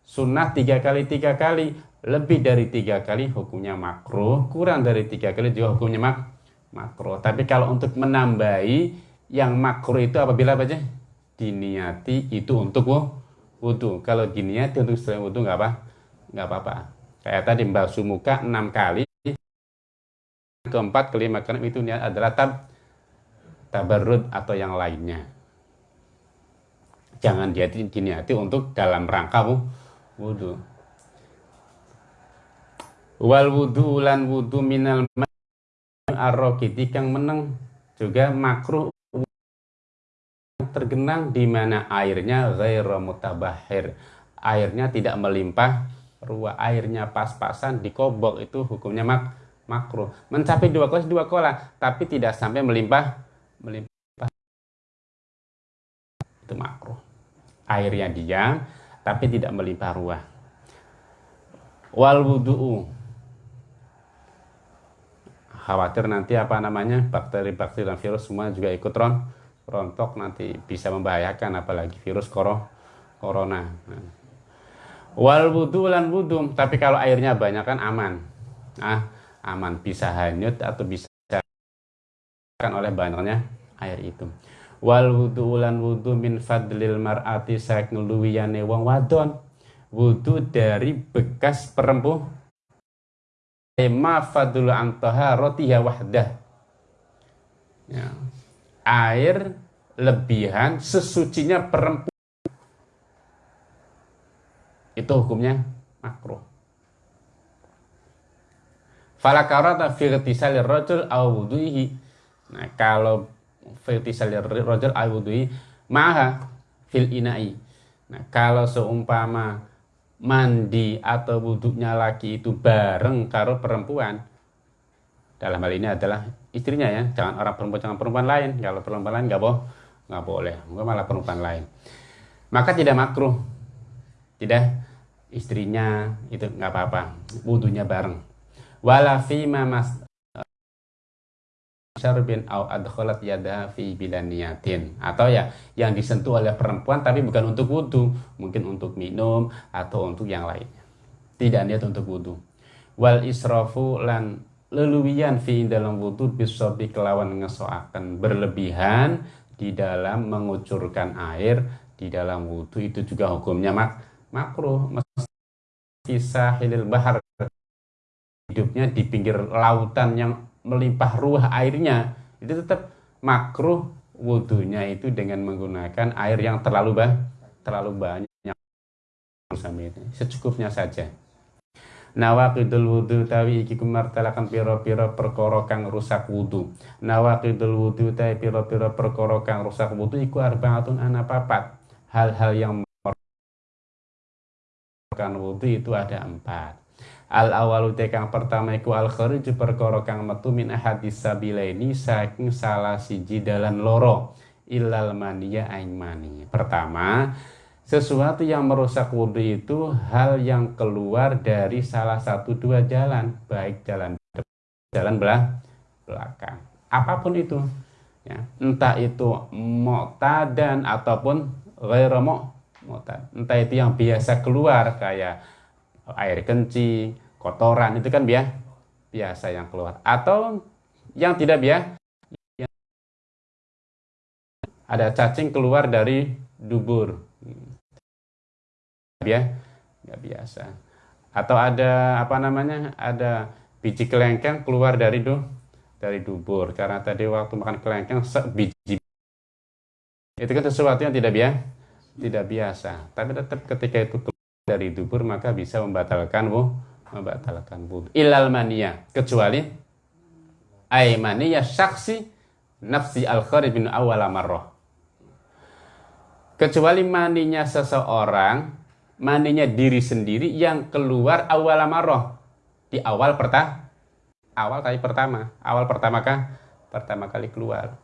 sunnah tiga kali tiga kali lebih dari tiga kali hukumnya makro, kurang dari tiga kali juga hukumnya mak makro. Tapi kalau untuk menambahi yang makro itu apabila apa aja? Diniati itu untuk wudhu kalau diniati untuk selain wudhu nggak apa nggak apa-apa. Kayak tadi basuh muka enam kali keempat kelima keenam itu niat adalah tab tabarrud atau yang lainnya. Jangan diniati untuk dalam rangka wudhu wal wudhu lan wudhu minal arrokiti kang meneng juga makruh tergenang di mana airnya ghairu mutabahir. Airnya tidak melimpah ruah airnya pas-pasan dikobok itu hukumnya mak makruh. Mencapai dua kola dua kola tapi tidak sampai melimpah melimpah. Itu makruh. Airnya diam tapi tidak melimpah ruah. Wal wudu'u khawatir nanti apa namanya bakteri-bakteri dan virus semua juga ikut ron rontok nanti bisa membahayakan apalagi virus koro, corona. Wal wudu lan wudu tapi kalau airnya banyak kan aman. Ah aman. Bisa hanyut atau bisa kan oleh banyaknya air itu. Wal wudu lan wudu min fadlil mar'ati saking luwiyane wong wadon. Wudu dari bekas perempuan ma fadlu an taharatiha wahdah. Ya. air lebihan sesucinya perempuan. Itu hukumnya makruh. Fala karata fi ightisali rajul aw wudu'ihi. Nah kalau fi ightisali rajul aw wudu'ihi maha fil ina'i. Nah kalau seumpama mandi atau wuduknya laki itu bareng karo perempuan. Dalam hal ini adalah istrinya ya. Jangan orang perempuan jangan perempuan lain. Kalau perempuan lain nggak boh nggak boleh. Mungkin malah perempuan lain. Maka tidak makruh. Tidak. Istrinya itu nggak apa-apa. Wudhunya bareng. Wala ma mas syarbin au adkhalat yadaha fi bilaniyatin atau ya yang disentuh oleh perempuan tapi bukan untuk wudhu. Mungkin untuk minum atau untuk yang lainnya tidak niat untuk wudhu. Wal israfu lan leluwian fi dalam wudhu bisa kelawan ngesoakan berlebihan di dalam mengucurkan air di dalam wudhu. Itu juga hukumnya mak makruh. Kisah hilil bahar. Hidupnya di pinggir lautan yang melimpah ruah airnya itu tetap makruh wudhunya itu dengan menggunakan air yang terlalu bah terlalu banyak. Secukupnya saja. Nawaqidul wudu tawi iki kumartalakan piro-piro perkara kang rusak wudu. Nawaqidul wudu tawi piro-piro perkara kang rusak wudu iku arbaatun ana papat. Hal-hal yang kan wudhu itu ada empat al awalu kang pertama iku al kharij perkara kang metu min ahadis sabilaini saking salah siji dalan loro. Ilal mania aing mani. Pertama sesuatu yang merusak wudhu itu hal yang keluar dari salah satu dua jalan baik jalan jalan belah belakang. Apa pun itu ya entah itu dan ataupun ghairu mu'tad. Entah itu yang biasa keluar kayak air kencing kotoran itu kan biasa biasa yang keluar. Atau yang tidak biasa ada cacing keluar dari dubur. Ya nggak biasa. Atau ada apa namanya ada biji kelengkeng keluar dari du dari dubur. Karena tadi waktu makan kelengkeng biji. Itu kan sesuatu yang tidak biasa tidak biasa. Tapi tetap ketika itu keluar dari dubur maka bisa membatalkan bu membatalkan wudhu. Ilal mania kecuali ay mania saksi nafsi al kharibin awal marrah. Kecuali maninya seseorang maninya diri sendiri yang keluar awal marrah. Di awal pertama awal kali pertama. Awal pertama kah? Pertama kali keluar.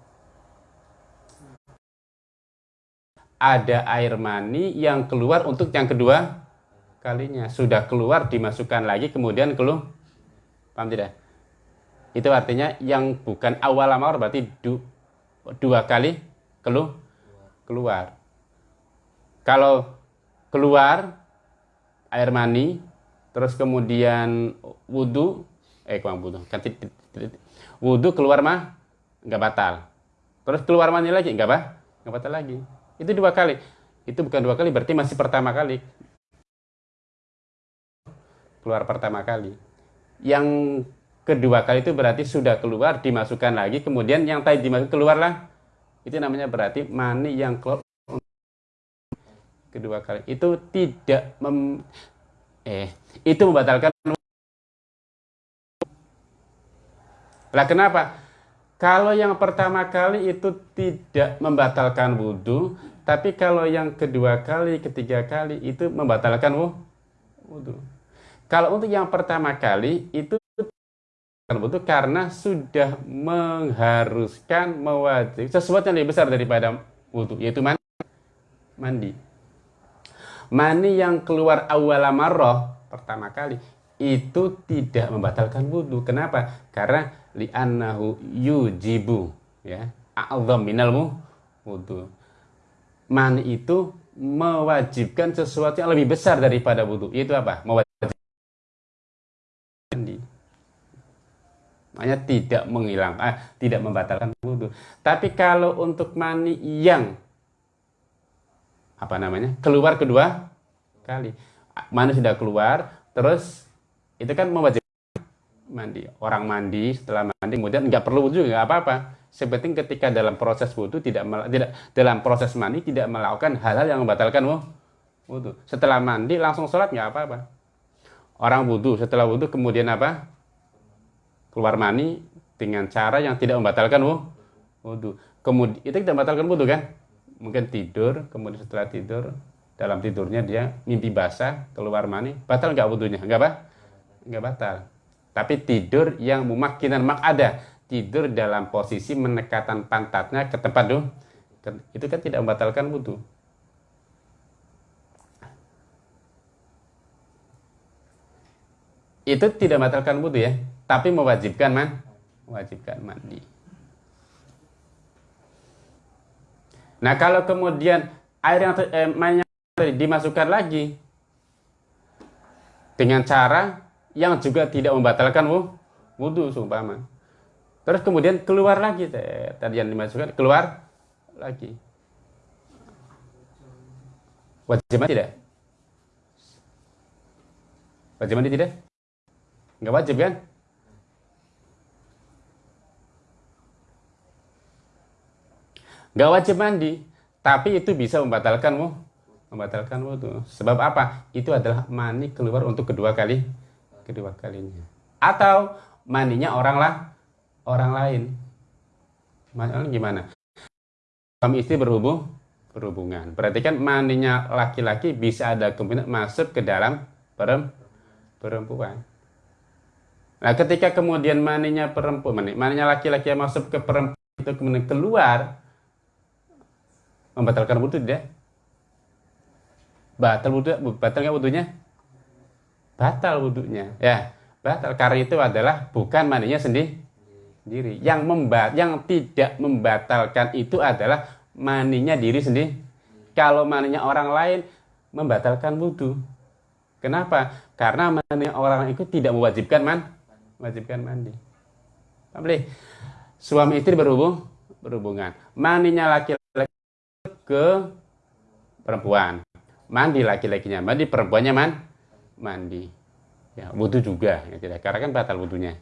Ada air mani yang keluar untuk yang kedua kalinya. Sudah keluar dimasukkan lagi kemudian keluar paham tidak? Itu artinya yang bukan awal amar berarti du, dua kali keluar keluar. Kalau keluar air mani terus kemudian wudhu eh kurang wudhu kan wudhu keluar mah nggak batal. Terus keluar mani lagi nggak apa? Nggak batal lagi. Itu dua kali. Itu bukan dua kali berarti masih pertama kali keluar pertama kali. Yang kedua kali itu berarti sudah keluar dimasukkan lagi. Kemudian yang tadi dimasuk keluarlah. Itu namanya berarti mani yang keluar kedua kali. Itu tidak mem, eh itu membatalkan. Lah kenapa? Kalau yang pertama kali itu tidak membatalkan wudhu tapi kalau yang kedua kali ketiga kali itu membatalkan wudhu kalau untuk yang pertama kali itu wudhu karena sudah mengharuskan mewajib sesuatu yang lebih besar daripada wudhu yaitu mandi mani yang keluar awal marroh pertama kali itu tidak membatalkan wudhu. Kenapa? Karena li'annahu yujibu ya a'zam minal wudhu. Mani itu mewajibkan sesuatu yang lebih besar daripada wudhu. Itu apa? Mewajibkan mandi. Makanya tidak menghilang, ah, tidak membatalkan wudhu. Tapi kalau untuk mani yang apa namanya keluar kedua kali. Mana sudah keluar terus itu kan mewajibkan mandi. Orang mandi setelah mandi kemudian nggak perlu wudhu nggak apa-apa. Sepenting ketika dalam proses wudhu tidak tidak dalam proses mandi tidak melakukan hal-hal yang membatalkan wudhu. Setelah mandi langsung sholat nggak apa-apa. Orang wudhu setelah wudhu kemudian apa keluar mani dengan cara yang tidak membatalkan wudhu kemudian itu tidak membatalkan wudhu kan mungkin tidur, kemudian setelah tidur, dalam tidurnya dia mimpi basah, keluar mani, batal nggak wudhunya? Nggak apa? Nggak batal. Tapi tidur yang memakinan mak ada, tidur dalam posisi menekatan pantatnya ke tempat dulu, itu kan tidak membatalkan wudhu. Itu tidak membatalkan wudhu ya, tapi mewajibkan man, mewajibkan mandi. Nah kalau kemudian air yang eh, dimasukkan lagi dengan cara yang juga tidak membatalkan wudhu seumpama. Terus kemudian keluar lagi tadi yang dimasukkan keluar lagi. Wajib mandi tidak? Wajib mandi tidak? Enggak wajib kan? Gak wajib mandi, tapi itu bisa membatalkanmu, membatalkan wudhu. Sebab apa? Itu adalah mani keluar untuk kedua kali, kedua kalinya. Atau maninya orang lah, orang lain. Mani gimana? Suami istri berhubung, berhubungan. Berarti kan maninya laki-laki bisa ada kemungkinan masuk ke dalam perempuan. Nah, ketika kemudian maninya perempuan, maninya laki-laki yang masuk ke perempuan itu kemudian keluar, membatalkan wudhu tidak? Batal wudhu, batal nggak wudhunya? Batal wudhunya, ya batal karena itu adalah bukan mandinya sendiri. Diri. Yang membat, yang tidak membatalkan itu adalah maninya diri sendiri. Kalau maninya orang lain membatalkan wudhu. Kenapa? Karena maninya orang itu tidak mewajibkan man, mewajibkan mandi. Boleh. Suami istri berhubung, berhubungan. Maninya laki ke perempuan. Mandi laki-lakinya, mandi perempuannya man, mandi. Ya, wudhu juga, ya tidak, karena kan batal wudhunya.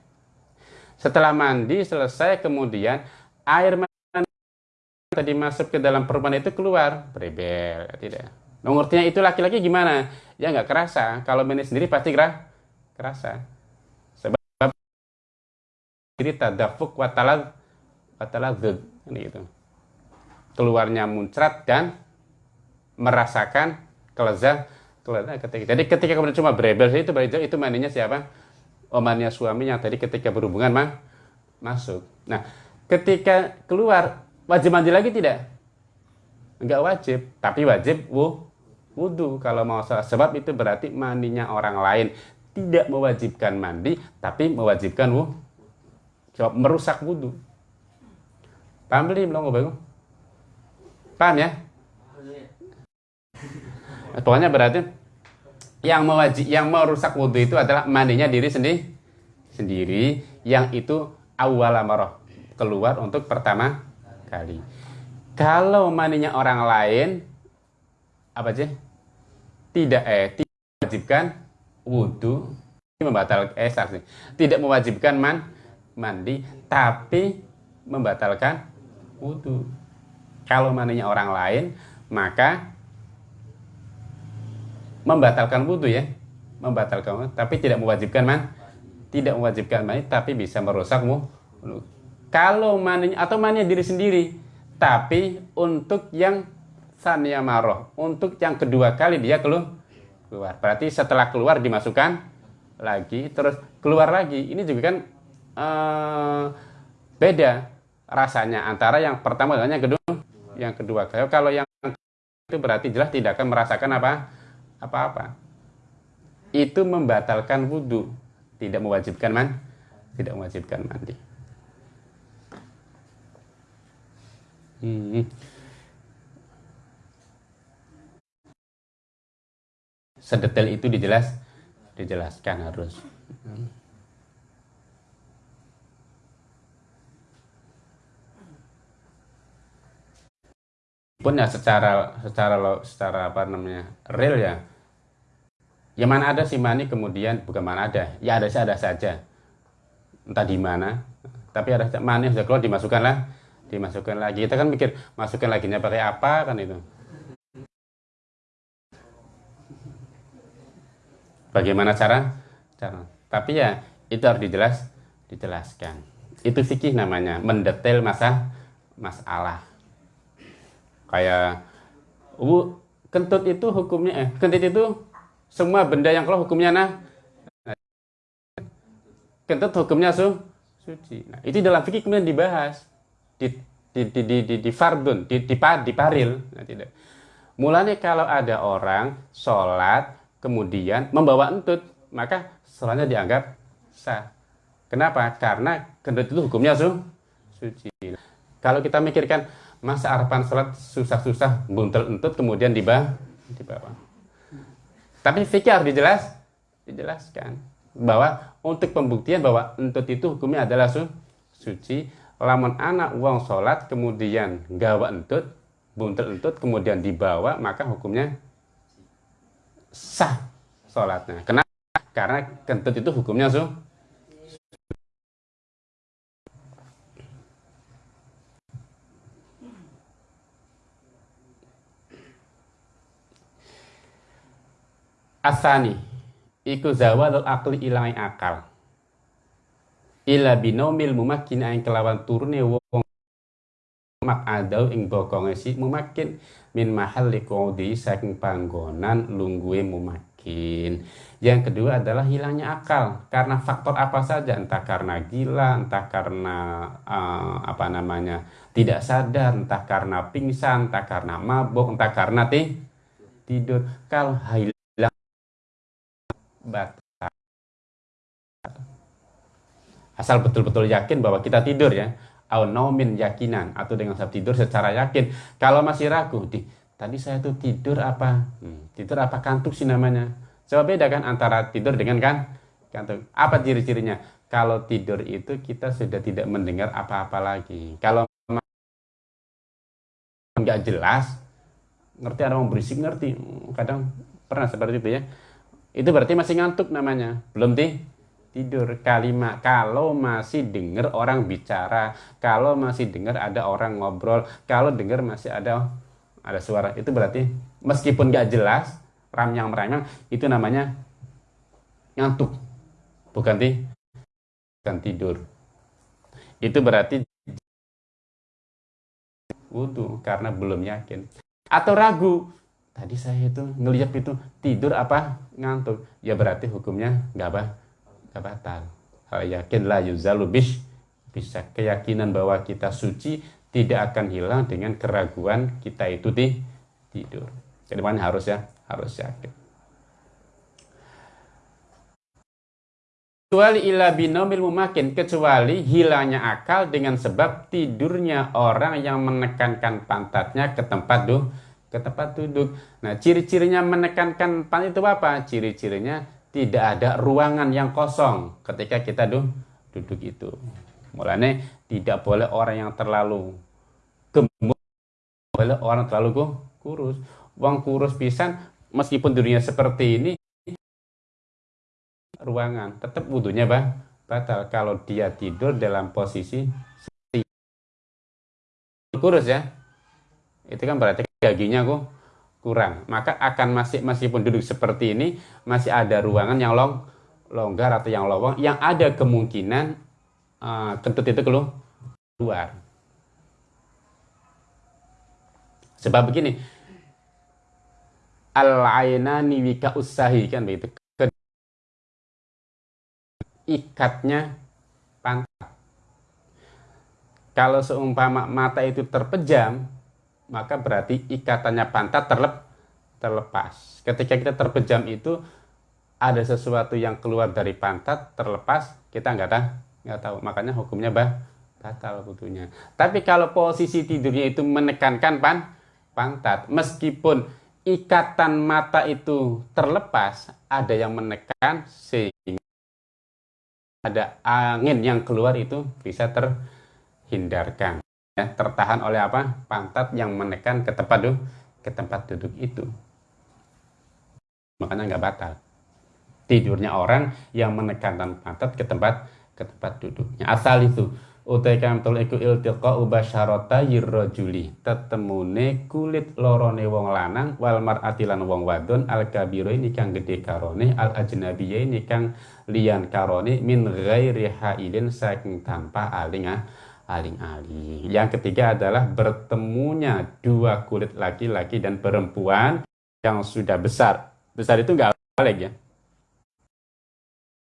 Setelah mandi selesai, kemudian air mandi tadi masuk ke dalam perempuan itu keluar, berebel, ya, tidak. Mengertinya itu laki-laki gimana? Ya nggak kerasa. Kalau mandi sendiri pasti gerah, kerasa. Sebab diri tadafuk watalad watalad gitu keluarnya muncrat dan merasakan kelezat ketika. Jadi ketika kemudian cuma berebel itu itu, itu mandinya siapa? Omannya suami yang tadi ketika berhubungan mah masuk. Nah ketika keluar wajib mandi lagi tidak? Enggak wajib tapi wajib wuh wudhu kalau mau salah sebab itu berarti mandinya orang lain. Tidak mewajibkan mandi tapi mewajibkan wuh merusak wudhu paham belum? Belum Paham ya? Pokoknya berarti yang mewajib, yang merusak wudhu itu adalah mandinya diri sendiri, sendiri yang itu awal amarah keluar untuk pertama kali. Kalau mandinya orang lain apa sih tidak eh tidak mewajibkan wudhu membatalkan eh saksi tidak mewajibkan man mandi tapi membatalkan wudhu kalau mandinya orang lain maka membatalkan wudhu ya. Membatalkan tapi tidak mewajibkan man. Tidak mewajibkan mandi tapi bisa merusakmu kalau mandinya atau mandinya diri sendiri tapi untuk yang sania maroh untuk yang kedua kali dia keluar. Berarti setelah keluar dimasukkan lagi terus keluar lagi. Ini juga kan uh, beda rasanya antara yang pertama dengan yang kedua yang kedua. Kalau yang itu berarti jelas tidak akan merasakan apa? Apa-apa. Itu membatalkan wudhu tidak mewajibkan man tidak mewajibkan mandi. Hmm. Sedetail itu dijelas, dijelaskan harus. Pun ya secara secara secara apa namanya real ya. Ya mana ada si mani kemudian bukan mana ada. Ya ada sih ada saja. Entah di mana tapi ada mani sudah keluar dimasukkanlah dimasukkan lagi. Kita kan mikir masukkan lagi nya pakai apa kan itu. Bagaimana cara? Cara. Tapi ya itu harus dijelas dijelaskan. Itu fikih namanya mendetail masa masalah kayak uh, kentut itu hukumnya eh kentut itu semua benda yang kalau hukumnya nah kentut hukumnya su suci nah itu dalam fikih kemudian dibahas di di di di, di, di fardun, di, di, di paril. Nah, tidak. Mulanya kalau ada orang sholat kemudian membawa entut, maka sholatnya dianggap sah. Kenapa? Karena kentut itu hukumnya su, suci. Kalau kita mikirkan masa arapan sholat susah-susah buntel entut kemudian dibawa, dibawa. Tapi fikir harus dijelas, dijelaskan bahwa untuk pembuktian bahwa entut itu hukumnya adalah su, suci lamun anak uang sholat kemudian gawa entut buntel entut kemudian dibawa maka hukumnya sah sholatnya kenapa karena kentut itu hukumnya su asani iku zawadul akli ilang akal. Ila binomil mumakin aing kelawan turune wong mak adau ing bokonge si mumakin min mahal qawdi saking panggonan lungguhe mumakin yang kedua adalah hilangnya akal. Karena faktor apa saja entah karena gila entah karena uh, apa namanya tidak sadar entah karena pingsan entah karena mabuk entah karena ti tidur. Kalau hilang bat asal betul-betul yakin bahwa kita tidur ya. Au naumin yakinan. Atau dengan sebab tidur secara yakin. Kalau masih ragu di tadi saya tuh tidur apa? Hmm, tidur apa kantuk sih namanya? Coba beda kan antara tidur dengan kan kantuk. Apa ciri-cirinya? Kalau tidur itu kita sudah tidak mendengar apa-apa lagi. Kalau nggak jelas ngerti ada mau berisik ngerti. Kadang pernah seperti itu ya itu berarti masih ngantuk namanya. Belum ti tidur. Kalimat kalau masih dengar orang bicara kalau masih dengar ada orang ngobrol kalau dengar masih ada ada suara itu berarti meskipun gak jelas ramyang ramyang itu namanya ngantuk. Bukan ti bukan tidur. Itu berarti wudhu karena belum yakin. Atau ragu tadi saya itu ngeliat itu tidur apa ngantuk ya berarti hukumnya nggak apa batal. Hal yakin la yuzalu bisa keyakinan bahwa kita suci tidak akan hilang dengan keraguan kita itu di tidur. Jadi mana harus ya, harus yakin. Kecuali ila binomil mumakin, kecuali hilangnya akal dengan sebab tidurnya orang yang menekankan pantatnya ke tempat duduk, ke tempat duduk. Nah, ciri-cirinya menekankan pantat itu apa? Ciri-cirinya tidak ada ruangan yang kosong ketika kita duduk itu. Mulanya tidak boleh orang yang terlalu gemuk, boleh orang terlalu kurus. wong kurus pisan meskipun dirinya seperti ini ruangan tetap wudhunya bah batal kalau dia tidur dalam posisi kurus ya itu kan berarti gaginya kok kurang. Maka akan masih meskipun duduk seperti ini masih ada ruangan yang long longgar atau yang lowong yang ada kemungkinan uh, kentut itu keluar. Sebab begini al-ainani wika usahi kan begitu. Ikatnya pantat kalau seumpama mata itu terpejam maka berarti ikatannya pantat terlep terlepas. Ketika kita terpejam itu ada sesuatu yang keluar dari pantat terlepas kita nggak tahu nggak tahu. Makanya hukumnya bah batal butuhnya tapi kalau posisi tidurnya itu menekankan pan pantat meskipun ikatan mata itu terlepas, ada yang menekan sehingga ada angin yang keluar itu bisa terhindarkan. Ya, tertahan oleh apa? Pantat yang menekan ke tempat duduk, ke tempat duduk itu. Makanya nggak batal. Tidurnya orang yang menekankan pantat ke tempat ke tempat duduknya. Asal itu utai kamtul iku iltiqa ubasyarata yirrajuli tetemune kulit lorone wong lanang wal mar'ati wong wadon al kabiro ini kang gede karone al ajnabiyya ini kang lian karone min ghairi hailin saking tanpa aling ah aling-aling. Yang ketiga adalah bertemunya dua kulit laki-laki dan perempuan yang sudah besar. Besar itu enggak balik ya.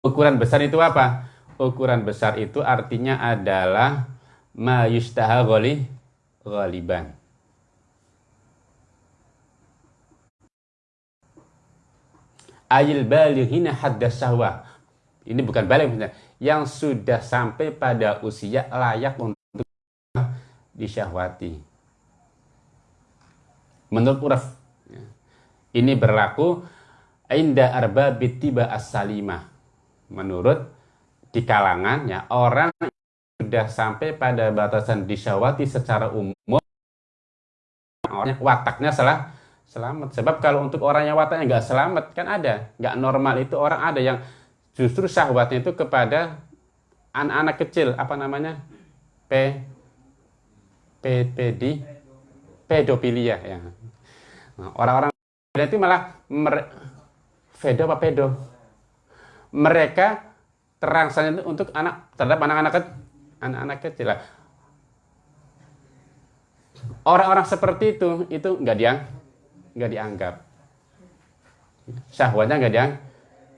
Ukuran besar itu apa? ukuran besar itu artinya adalah ma yustaha ghali ghaliban. Ayil balighina hadda sahwa. Ini bukan balik yang sudah sampai pada usia layak untuk disyahwati. Menurut uraf ya, ini berlaku inda arba bitiba as-salimah. Menurut di kalangannya orang sudah sampai pada batasan disyawati secara umum orangnya wataknya salah selamat sebab kalau untuk orang yang wataknya nggak selamat kan ada nggak normal itu orang ada yang justru syahwatnya itu kepada anak-anak kecil apa namanya? P p pedofilia ya. Nah, orang-orang nah, itu malah mer, pedo apa pedo? Mereka terangsang itu untuk anak terhadap anak-anak anak-anak kecil. Orang-orang seperti itu itu nggak diang nggak dianggap. Syahwatnya nggak diang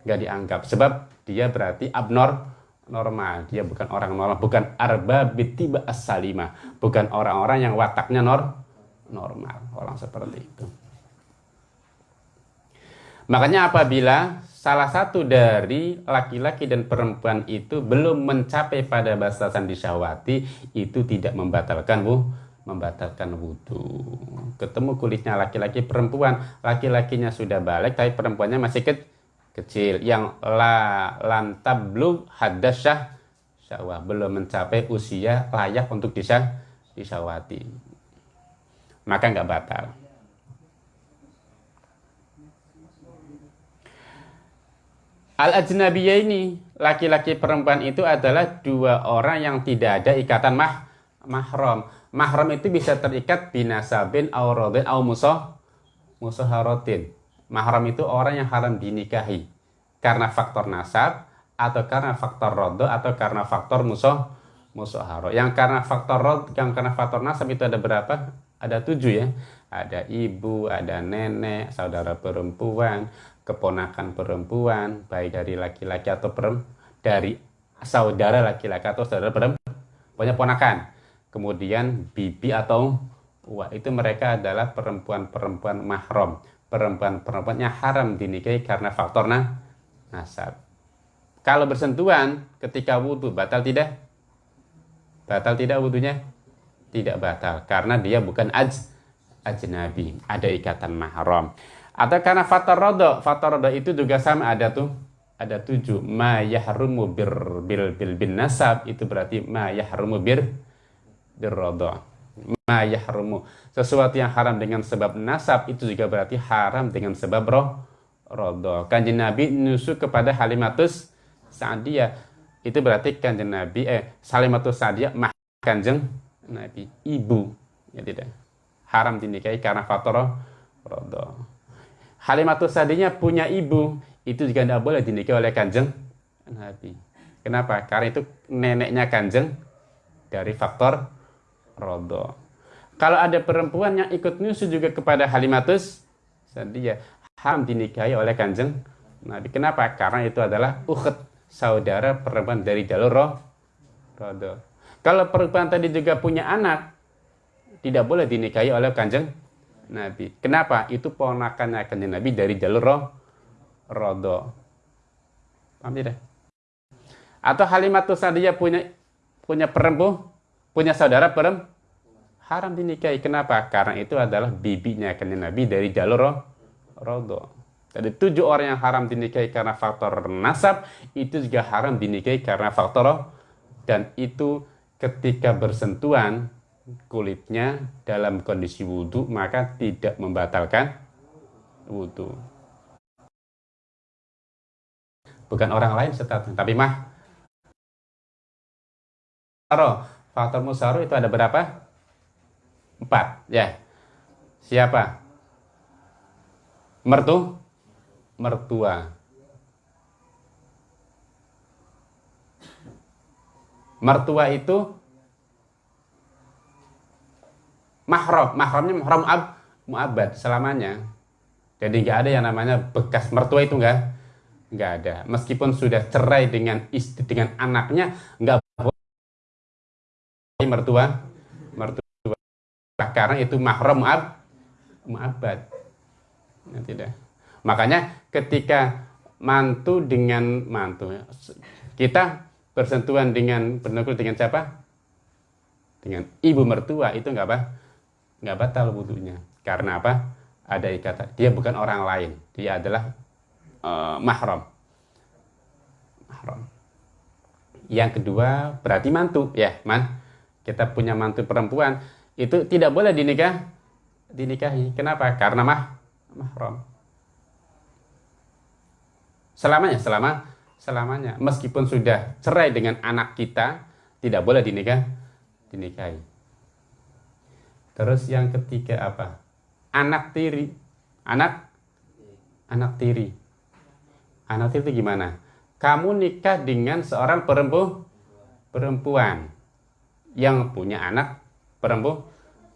nggak dianggap. Sebab dia berarti abnor normal. Dia bukan orang normal bukan arba bitiba as bukan orang-orang yang wataknya nor normal. Orang seperti itu. Makanya apabila salah satu dari laki-laki dan perempuan itu belum mencapai pada batasan disyahwati itu tidak membatalkan wuh membatalkan wudhu ketemu kulitnya laki-laki perempuan. Laki-lakinya sudah balik tapi perempuannya masih ke kecil yang la lantablu hadasyah syahwah belum mencapai usia layak untuk disyah disyahwati maka nggak batal Al-ajnabiyah ini, laki-laki perempuan itu adalah dua orang yang tidak ada ikatan mah mahram. Mahram itu bisa terikat binasabin aurodin au musoh musoharotin. Mahram itu orang yang haram dinikahi karena faktor nasab atau karena faktor rodo atau karena faktor musuh musoharo. Yang karena faktor rod, yang karena faktor nasab itu ada berapa? Ada tujuh ya. Ada ibu, ada nenek, saudara perempuan, keponakan perempuan, baik dari laki-laki atau perempuan, dari saudara laki-laki atau saudara perempuan, punya ponakan. Kemudian bibi atau wah itu mereka adalah perempuan-perempuan mahram, perempuan-perempuan haram dinikahi karena faktor nasab. Kalau bersentuhan ketika wudhu batal tidak? Batal tidak wudhunya? Tidak batal karena dia bukan aj ajnabi, ada ikatan mahram. Atau karena faktor rodo, faktor rodo itu juga sama ada tuh, ada tujuh. Ma yahrumu bir bil bil bin nasab itu berarti ma yahrumu bir bir rodo. Ma yahrumu. Sesuatu yang haram dengan sebab nasab itu juga berarti haram dengan sebab roh rodo. Kanjeng Nabi nusuk kepada Halimatus Sa'diyah. Itu berarti kanjeng Nabi eh Salimatus Sa'diyah mah kanjeng Nabi ibu. Ya tidak. Haram dinikahi karena faktor rodo. Halimatus Sa'diyah punya ibu. Itu juga tidak boleh dinikahi oleh kanjeng Nabi. Kenapa? Karena itu neneknya kanjeng dari faktor rodo. Kalau ada perempuan yang ikut nyusu juga kepada Halimatus dia ham dinikahi oleh kanjeng Nabi. Kenapa? Karena itu adalah ukhet saudara perempuan dari jalur roh, rodo. Kalau perempuan tadi juga punya anak, tidak boleh dinikahi oleh kanjeng Nabi. Kenapa? Itu ponakannya kanjeng Nabi dari jalur roh, rodo. Paham tidak? Atau Halimatus Sadiyah punya punya perempuan, punya saudara perempuan, haram dinikahi. Kenapa? Karena itu adalah bibinya kanjeng Nabi dari jalur rodo. Jadi tujuh orang yang haram dinikahi karena faktor nasab, itu juga haram dinikahi karena faktor dan itu ketika bersentuhan kulitnya dalam kondisi wudhu maka tidak membatalkan wudhu. Bukan orang lain statusnya, tapi mah faktor musaro itu ada berapa? Empat, ya. Siapa? Mertu? Mertua. Mertua itu mahram. Mahramnya mahram ab, muabad selamanya. Jadi nggak ada yang namanya bekas mertua itu nggak nggak ada. Meskipun sudah cerai dengan istri dengan anaknya nggak mertua mertua karena itu mahram ab muabad ya, tidak makanya ketika mantu dengan mantu kita bersentuhan dengan bernukul dengan siapa? Dengan ibu mertua itu nggak apa nggak batal wudhunya. Karena apa? Ada ikatan. Dia bukan orang lain. Dia adalah uh, mahram. Mahram. Yang kedua berarti mantu. Ya man kita punya mantu perempuan itu tidak boleh dinikah dinikahi. Kenapa? Karena mah mahram. Selamanya, selama selamanya. Meskipun sudah cerai dengan anak kita, tidak boleh dinikah dinikahi. Terus yang ketiga apa? Anak tiri. Anak anak tiri. Anak tiri itu gimana? Kamu nikah dengan seorang perempuan perempuan yang punya anak perempuan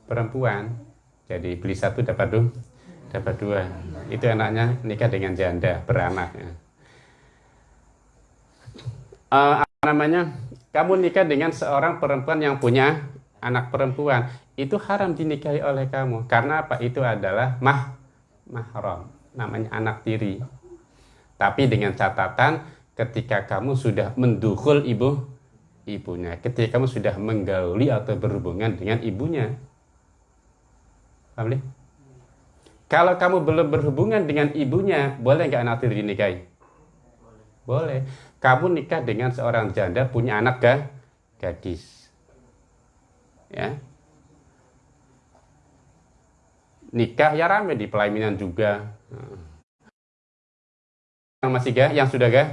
perempuan. Jadi beli satu dapat dua dapat dua. Itu anaknya nikah dengan janda beranak uh, apa namanya? Kamu nikah dengan seorang perempuan yang punya anak perempuan. Itu haram dinikahi oleh kamu. Karena apa? Itu adalah mah mahram. Namanya anak tiri. Tapi dengan catatan ketika kamu sudah mendukul ibu ibunya. Ketika kamu sudah menggauli atau berhubungan dengan ibunya. Paham kalau kamu belum berhubungan dengan ibunya boleh nggak anak tiri dinikahi? Boleh. Kamu nikah dengan seorang janda punya anak ga? gadis. Ya. Nikah ya rame di pelaminan juga. Yang masih ga yang sudah ga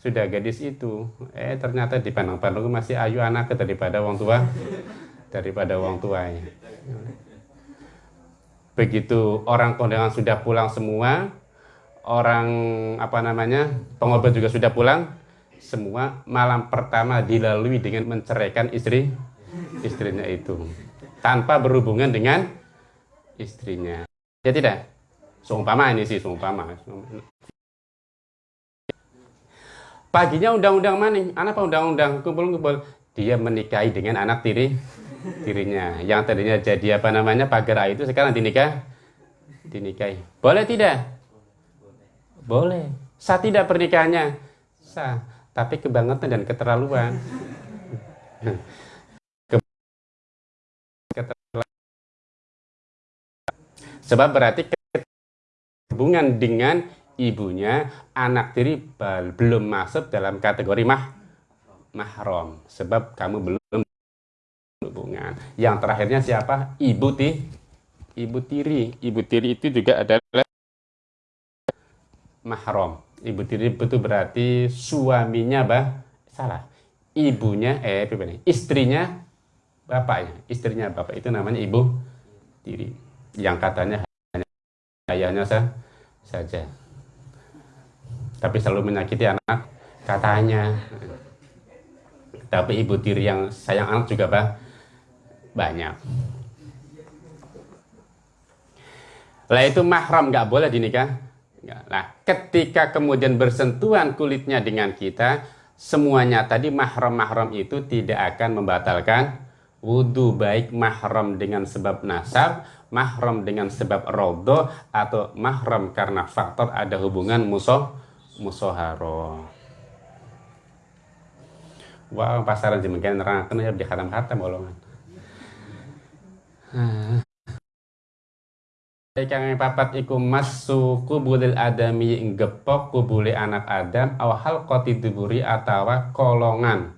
sudah gadis itu. Eh ternyata di pandang-pandang masih ayu anak daripada wong tua. Daripada wong tuanya. Begitu orang kondangan sudah pulang semua orang apa namanya pengobat juga sudah pulang semua malam pertama dilalui dengan menceraikan istri istrinya itu. Tanpa berhubungan dengan istrinya. Ya tidak? Seumpama ini sih seumpama Paginya undang-undang maning, anak apa undang-undang kumpul-kumpul. Dia menikahi dengan anak tiri tirinya. Yang tadinya jadi apa namanya pagar itu sekarang dinikah dinikahi. Boleh tidak? Boleh. Sah tidak pernikahannya? Sah. Tapi kebangetan dan keterlaluan. Sebab berarti hubungan dengan ibunya anak tiri belum masuk dalam kategori mah mahram sebab kamu belum hubungan Yang terakhirnya siapa? Ibu ti, ibu tiri. Ibu tiri itu juga adalah mahram. Ibu tiri itu berarti suaminya bah salah. Ibunya eh istrinya bapaknya. Istrinya bapak itu namanya ibu tiri. Yang katanya hanya ayahnya saja. Tapi selalu menyakiti anak katanya. Tapi ibu tiri yang sayang anak juga bah, banyak. Lah itu mahram nggak boleh dinikah. Nah, ketika kemudian bersentuhan kulitnya dengan kita, semuanya tadi mahram-mahram itu tidak akan membatalkan wudhu baik mahram dengan sebab nasab, mahram dengan sebab rodo, atau mahram karena faktor ada hubungan musuh musoharo. Wah, pasaran jemengkian nerangkan ya di khatam khatam bolongan. Kang papat iku masu kubulil adami gepok kubuli anak Adam awal koti duburi atawa kolongan.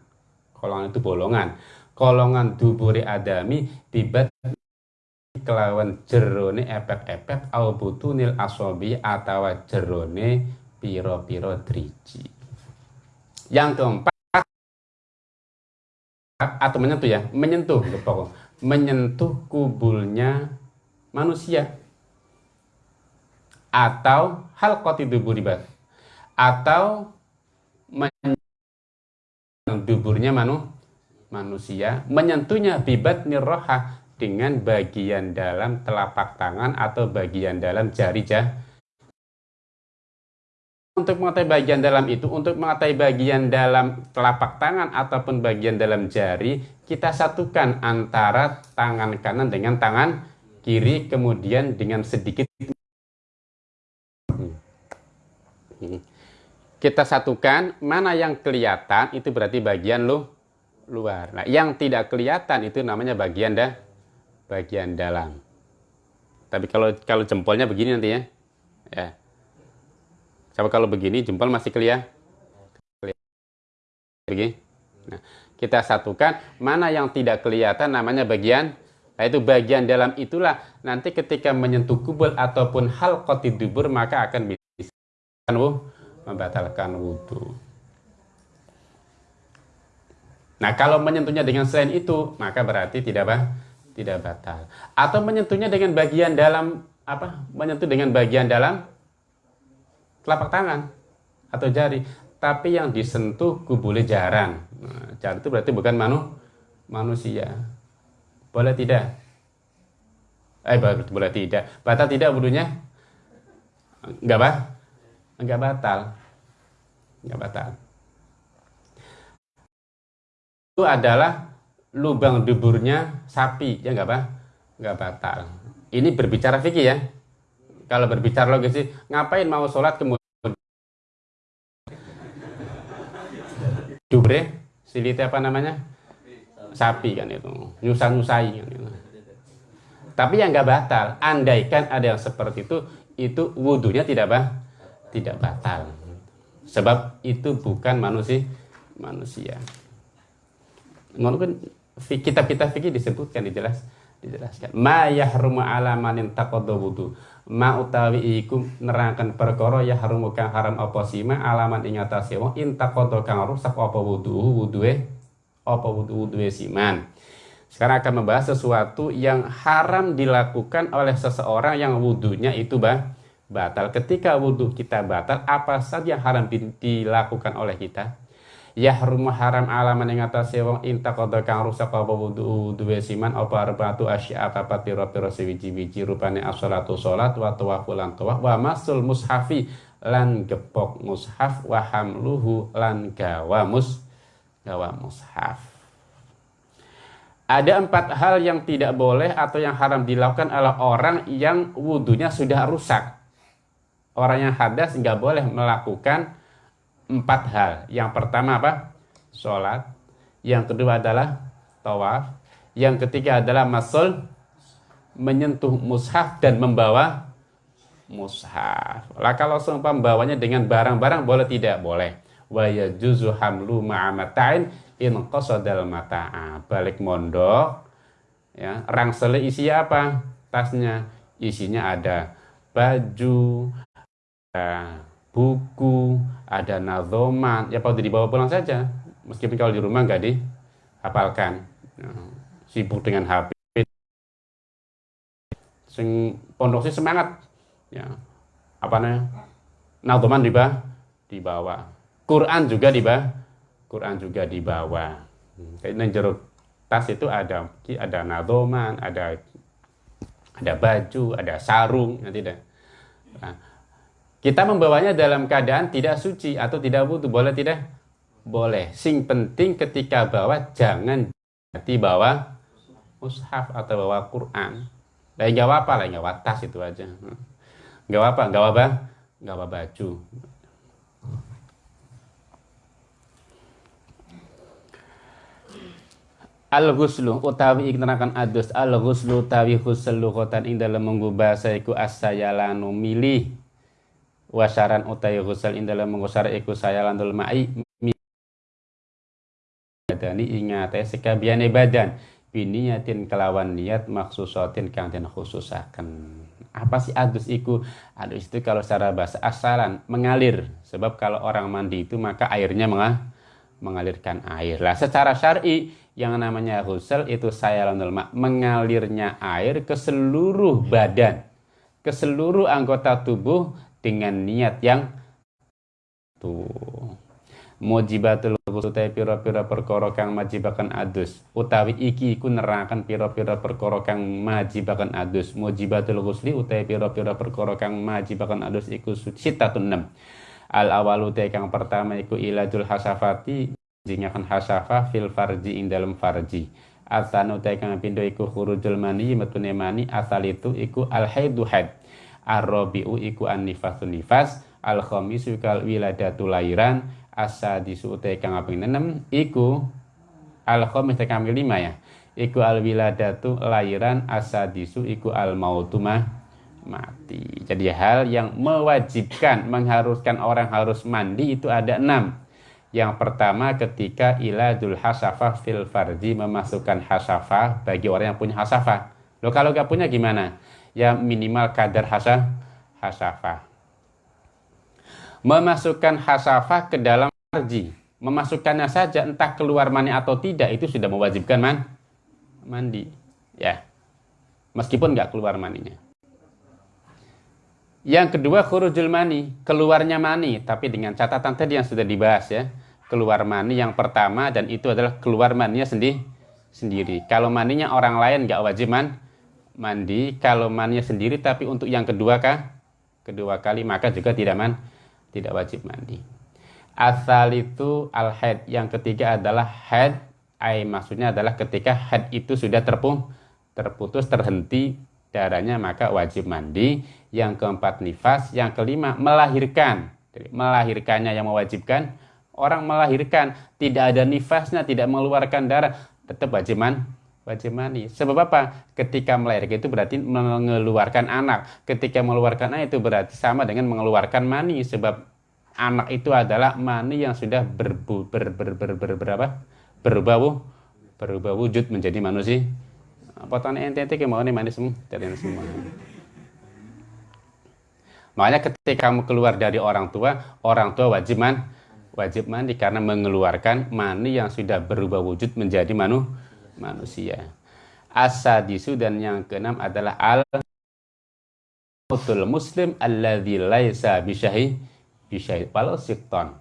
Kolongan itu bolongan. Kolongan duburi adami tibat kelawan jerone epek-epek au butunil asobi atawa jerone piro-piro driji. Yang keempat atau menyentuh ya, menyentuh menyentuh kubulnya manusia. Atau hal duburibat atau duburnya manu, manusia. Menyentuhnya bibat niroha dengan bagian dalam telapak tangan atau bagian dalam jari jah untuk mengetahui bagian dalam itu, untuk mengetahui bagian dalam telapak tangan ataupun bagian dalam jari, kita satukan antara tangan kanan dengan tangan kiri, kemudian dengan sedikit kita satukan mana yang kelihatan itu berarti bagian lu luar. Nah, yang tidak kelihatan itu namanya bagian dah bagian dalam. Tapi kalau kalau jempolnya begini nanti ya. Ya. Coba kalau begini jempol masih kelihatan. Begini. Nah, kita satukan mana yang tidak kelihatan namanya bagian Nah, itu bagian dalam itulah nanti ketika menyentuh kubul ataupun hal dubur maka akan bisa membatalkan wudhu. Nah, kalau menyentuhnya dengan selain itu, maka berarti tidak bah, tidak batal. Atau menyentuhnya dengan bagian dalam apa? Menyentuh dengan bagian dalam telapak tangan atau jari. Tapi yang disentuh kubule jaran nah, jari itu berarti bukan manu, manusia. Boleh tidak? Eh boleh tidak. Batal tidak wudhunya? Enggak bah enggak batal. Enggak batal. Itu adalah lubang duburnya sapi ya enggak bah enggak batal. Ini berbicara fikih ya kalau berbicara logis sih, ngapain mau sholat kemudian dubre, silite apa namanya? Sapi kan itu, nyusah-nyusai kan itu. Tapi yang nggak batal, andaikan ada yang seperti itu, itu wudhunya tidak bah, tidak batal. Sebab itu bukan manusia, manusia. Kan kitab-kitab fikih disebutkan dijelas dijelaskan. Ma yahrumu ala manin taqaddu wudu ma utawi iku nerangkan perkara ya harum kang haram apa sima alaman ing atase wong intakodo kang rusak apa wudu wudue apa wudu wudue siman. Sekarang akan membahas sesuatu yang haram dilakukan oleh seseorang yang wudhunya itu bah batal. Ketika wudhu kita batal apa saja yang haram dilakukan oleh kita yahrumu haram alaman ing atase wong intaqada kang rusak apa wudu duwe siman apa arbatu asya apa pira-pira sewiji-wiji rupane as-salatu salat wa tawaful lan tawaf wa masul mushafi lan gepok mushaf wa hamluhu lan gawa mus gawa mushaf ada empat hal yang tidak boleh atau yang haram dilakukan oleh orang yang wudhunya sudah rusak. Orang yang hadas nggak boleh melakukan empat hal. Yang pertama apa? Sholat. Yang kedua adalah tawaf. Yang ketiga adalah masul menyentuh mushaf dan membawa mushaf. Lah kalau seumpama membawanya dengan barang-barang boleh tidak? Boleh. Wa yajuzu hamlu ma'amatain in qasadal mata'a. Balik mondok ya rangsel isi apa tasnya isinya ada baju ada buku ada nazoman ya kalau dibawa pulang saja. Meskipun kalau di rumah nggak dihafalkan. Ya, sibuk dengan HP sing pondok sih semangat. Ya apa namanya? Nazoman dibawa dibawa. Quran juga dibawa Quran juga dibawa. Ini jeruk tas itu ada ada nazoman ada ada baju ada sarung ya tidak nah, kita membawanya dalam keadaan tidak suci atau tidak butuh boleh tidak? Boleh. Sing penting ketika bawa jangan dibawa mushaf atau bawa Quran. Lah nggak apa lah nggak tas itu aja. Nggak apa nggak apa nggak apa baju. Al-ghuslu utawi iknerakan adus. Al-ghuslu utawi ghusl lughatan ing dalam mengubah iku asayalanu milih wasaran utawi ghusl ing dalam mengusar iku sayalandul ma'i badani ingate sekabiane badan. Biniyatin kelawan niat maksusatin kang den khususaken. Apa sih adus iku? Adus itu kalau secara bahasa asalan mengalir. Sebab kalau orang mandi itu maka airnya mengalirkan air. Lah secara syar'i yang namanya ghusl itu saya mak mengalirnya air ke seluruh badan ke seluruh anggota tubuh dengan niat yang tuh. Mujibatul ghusl te pira-pira perkara kang majibakan adus. Utawi iki iku nerangkan pira-pira perkara kang majibakan adus. Mujibatul ghusli utawi pira-pira perkara kang majibakan adus iku sitatun enam al awalu te kang pertama iku iladul hasafati jingakan hasafah fil farji ing dalam farji. Asanu utai kang pindo iku khurujul mani metune mani asal itu iku al haidu haid arrobiu iku an nifasun nifas al khamisu kal wiladatu lairan asadisu utai kang aping nenem iku al khamis te kang lima ya iku al wiladatu lairan asadisu iku al mautumah mati jadi hal yang mewajibkan mengharuskan orang harus mandi itu ada enam yang pertama ketika iladul hasafah fil farji memasukkan hasafah bagi orang yang punya hasafah. Lo kalau gak punya gimana? Ya minimal kadar hasa, hasafah. Memasukkan hasafah ke dalam farji. Memasukkannya saja entah keluar mani atau tidak itu sudah mewajibkan man mandi. Ya. Meskipun nggak keluar maninya. Yang kedua khurujul mani, keluarnya mani, tapi dengan catatan tadi yang sudah dibahas ya. Keluar mani yang pertama dan itu adalah keluar maninya sendiri. sendiri. Kalau maninya orang lain nggak wajib man, mandi. Kalau maninya sendiri tapi untuk yang kedua kah? Kedua kali maka juga tidak man, tidak wajib mandi. Asal itu al head. Yang ketiga adalah head. Ay, maksudnya adalah ketika head itu sudah terpung, terputus, terhenti darahnya maka wajib mandi. Yang keempat nifas, yang kelima melahirkan. Jadi, melahirkannya yang mewajibkan. Orang melahirkan tidak ada nifasnya, tidak mengeluarkan darah, tetap wajib mandi. Wajib mandi. Sebab apa? Ketika melahirkan itu berarti mengeluarkan anak. Ketika mengeluarkan anak itu berarti sama dengan mengeluarkan mani. Sebab anak itu adalah mani yang sudah berbu, ber, ber, ber, ber, ber, berapa? berubah berubah wujud menjadi manusia potongan ente ente mau nih manis semua dari semua makanya ketika kamu keluar dari orang tua orang tua wajib man wajib mandi karena mengeluarkan mani yang sudah berubah wujud menjadi manu, manusia. Asadisu dan yang keenam adalah al muslim alladzi laisa bisyahi bisyahi walau sikton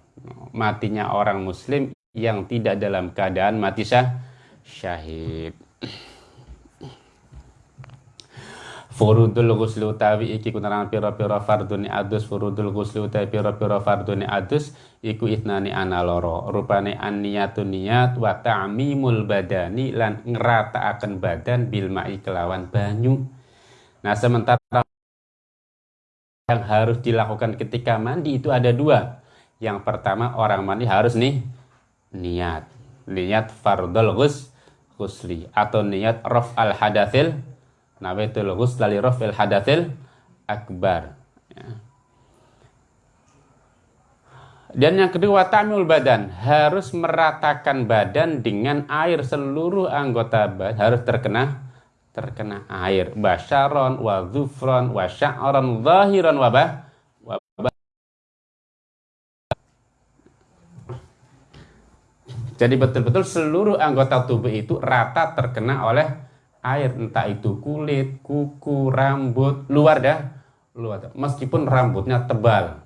matinya orang muslim yang tidak dalam keadaan mati syah syahid Furudul ghusli utawi iki kunaran pira-pira fardune adus furudul ghusli utawi pira-pira fardune adus iku itnani ana loro. Rupane anniyatun niat wa ta'mimul badani lan ngrataaken badan bil ma'i kelawan banyu. Nah sementara yang harus dilakukan ketika mandi itu ada dua. Yang pertama orang mandi harus nih niat niat fardul ghus ghusli atau niat raf al hadathil nawaitul ghusla li rafil hadatil akbar. Ya. Dan yang kedua tamul badan. Harus meratakan badan dengan air. Seluruh anggota badan harus terkena terkena air. Basyaron wa zufron wa sya'ron zahiran wa bah Jadi betul-betul seluruh anggota tubuh itu rata terkena oleh air, entah itu kulit, kuku, rambut, luar dah, luar. Meskipun rambutnya tebal,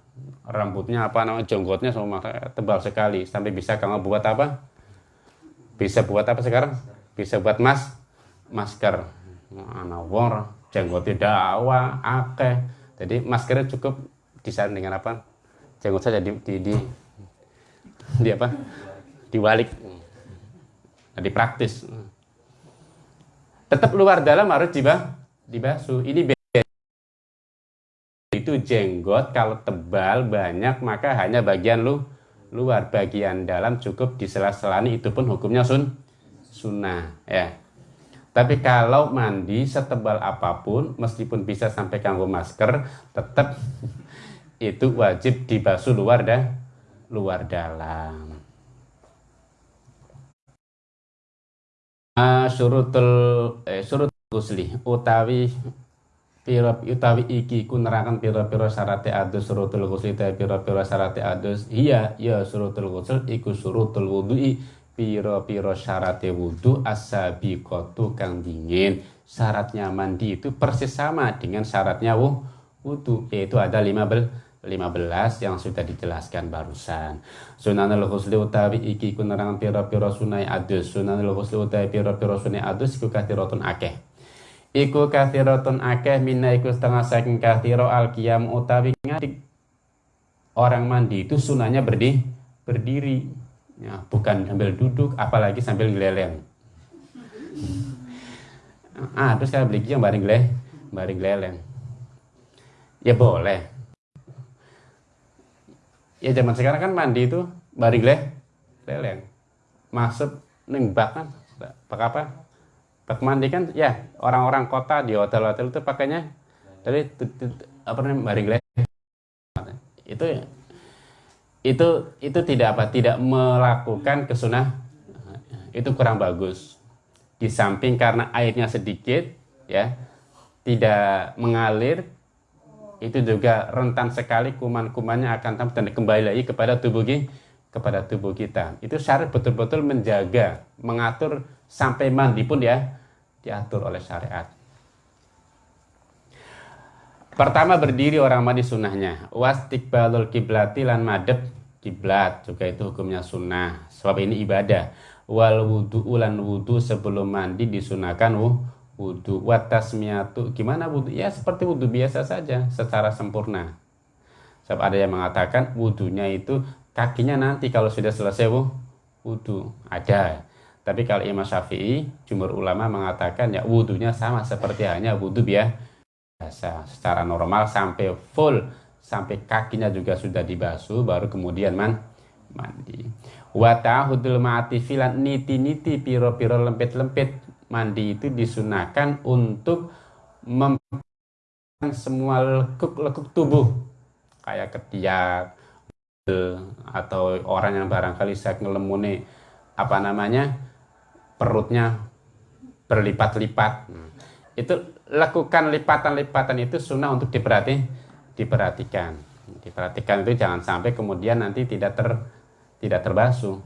rambutnya apa namanya jonggotnya sama tebal sekali sampai bisa kamu buat apa? Bisa buat apa sekarang? Bisa buat mas masker. Anawar, jenggotnya dawa, akeh. Jadi maskernya cukup disaring dengan apa? Jenggot saja di, di, di, di apa? Diwalik. Jadi praktis. Tetap luar dalam harus dibah, dibasuh. Ini itu jenggot kalau tebal banyak maka hanya bagian lu luar bagian dalam cukup disela-selani. Itu pun hukumnya sun sunnah ya. Tapi kalau mandi setebal apa pun meskipun bisa sampai kanggo masker tetap itu wajib dibasuh luar dah luar dalam uh, surutul eh, surut gusli utawi piro utawi iki ku nerakan syarate adus surutul ghusl ta piro-piro syarate adus. Iya ya surutul ghusl iku surutul wudu'i piro-piro syarate wudu asabiqatu kang dingin. Syaratnya mandi itu persis sama dengan syaratnya wudu yaitu ada 15 15 yang sudah dijelaskan barusan. Sunanul ghusli utawi iki ku nerangan piro-piro sunai adus. Sunanul ghusli utawi piro-piro sunai adus iku kathiratun akeh. Iku kathiratun akeh minna iku setengah saking kathiro al qiyam utawi ngadik orang mandi itu sunahnya berdi berdiri. Ya, bukan sambil duduk apalagi sambil geleleng ah terus saya beli yang bareng geleh bareng geleleng ya boleh ya zaman sekarang kan mandi itu bareng geleh geleleng masuk neng kan. Pak apa? Bak mandi kan ya orang-orang kota di hotel-hotel itu pakainya dari apa namanya baring itu itu itu tidak apa tidak melakukan kesunah. Itu kurang bagus. Di samping karena airnya sedikit ya tidak mengalir itu juga rentan sekali kuman-kumannya akan dan kembali lagi kepada tubuh kepada tubuh kita itu syarat betul-betul menjaga mengatur sampai mandi pun ya diatur oleh syariat. Pertama berdiri orang mandi sunnahnya. Wastikbalul kiblati lan madep kiblat juga itu hukumnya sunnah. Sebab ini ibadah. Wal wudu ulan wudu sebelum mandi disunahkan. Watasmiatu gimana wudu? Ya seperti wudu biasa saja secara sempurna. Sebab ada yang mengatakan wudunya itu kakinya nanti kalau sudah selesai wudu. Ada. Tapi kalau Imam Syafi'i, jumhur ulama mengatakan ya wudhunya sama seperti hanya wudhu biasa secara normal sampai full sampai kakinya juga sudah dibasuh baru kemudian man mandi. Wa ta'hudul ma'ati filan niti-niti piro-piro lempit-lempit mandi itu disunahkan untuk mem semua lekuk-lekuk tubuh kayak ketiak atau orang yang barangkali saya ngelemune apa namanya perutnya berlipat-lipat. Itu lakukan lipatan-lipatan itu sunnah untuk diperhati, diperhatikan. Diperhatikan itu jangan sampai kemudian nanti tidak ter tidak terbasuh.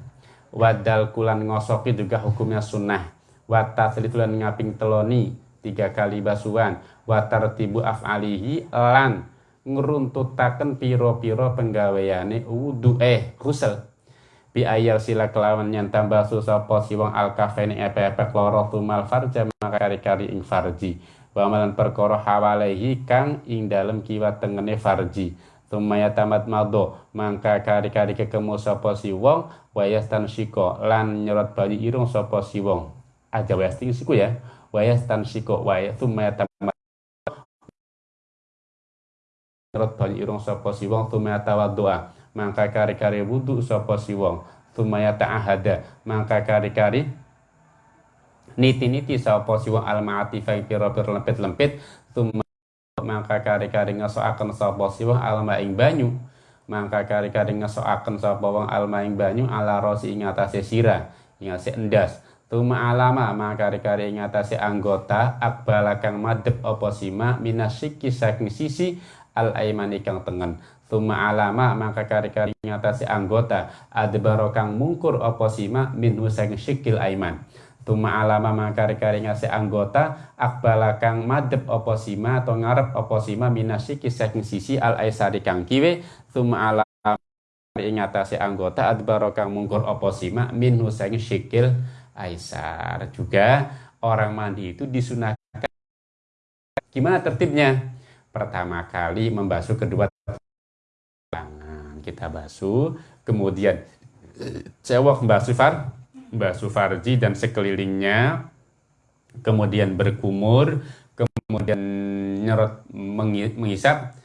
Wadal kulan ngosoki juga hukumnya sunnah. Wata selitulan ngaping teloni tiga kali basuhan. Watar tibu af'alihi lan ngeruntutaken piro-piro penggaweane wudu eh kusel bi ayal sila kelawan yang tambah susah posi wong al kafeni epe-epe kloro tumal farja maka kari-kari ing farji. Wa malan perkara hawalehi kang ing dalem kiwa tengene farji. Tumaya tamat mado mangka kari-kari kekemu sapa si wong wayastan siko lan nyerot bayi irung sapa si wong aja wayasting siku ya. Wayastan siko waya tumaya tamat nyerot bayi irung sapa si wong tumaya tawaddoa mangka kari-kari wudu sapa si wong tumaya ta'ahada mangka kari-kari niti-niti sapa si wong al-ma'atifah pira-pira lempit-lempit. Tumaya mangka kari-kari ngesoaken sapa si wong alma ing banyu. Mangka kari-kari ngesoaken sapa wong alma ing banyu ala rosi ing atase sira ing endas Tuma alama maka kari ngatasi anggota akbala kang madep opo sima minasiki saking sisi al aimani kang tengen. Tuma alama maka kari-kari ngatasi anggota adbaro kang mungkur opo sima minhu saking sikil aiman. Tuma alama maka kari-kari ngasih anggota akbala kang madep opo sima atau ngarep opo sima minasiki saking sisi al aisari kang kiwe. Tuma alama ngatasi anggota adbaro kang mungkur opo sima minhu saking sikil Aisar. Juga orang mandi itu disunahkan. Gimana tertibnya? Pertama kali membasuh kedua tangan. Kita basuh, kemudian cewek membasuh far, membasuh farji dan sekelilingnya, kemudian berkumur, kemudian nyerot mengisap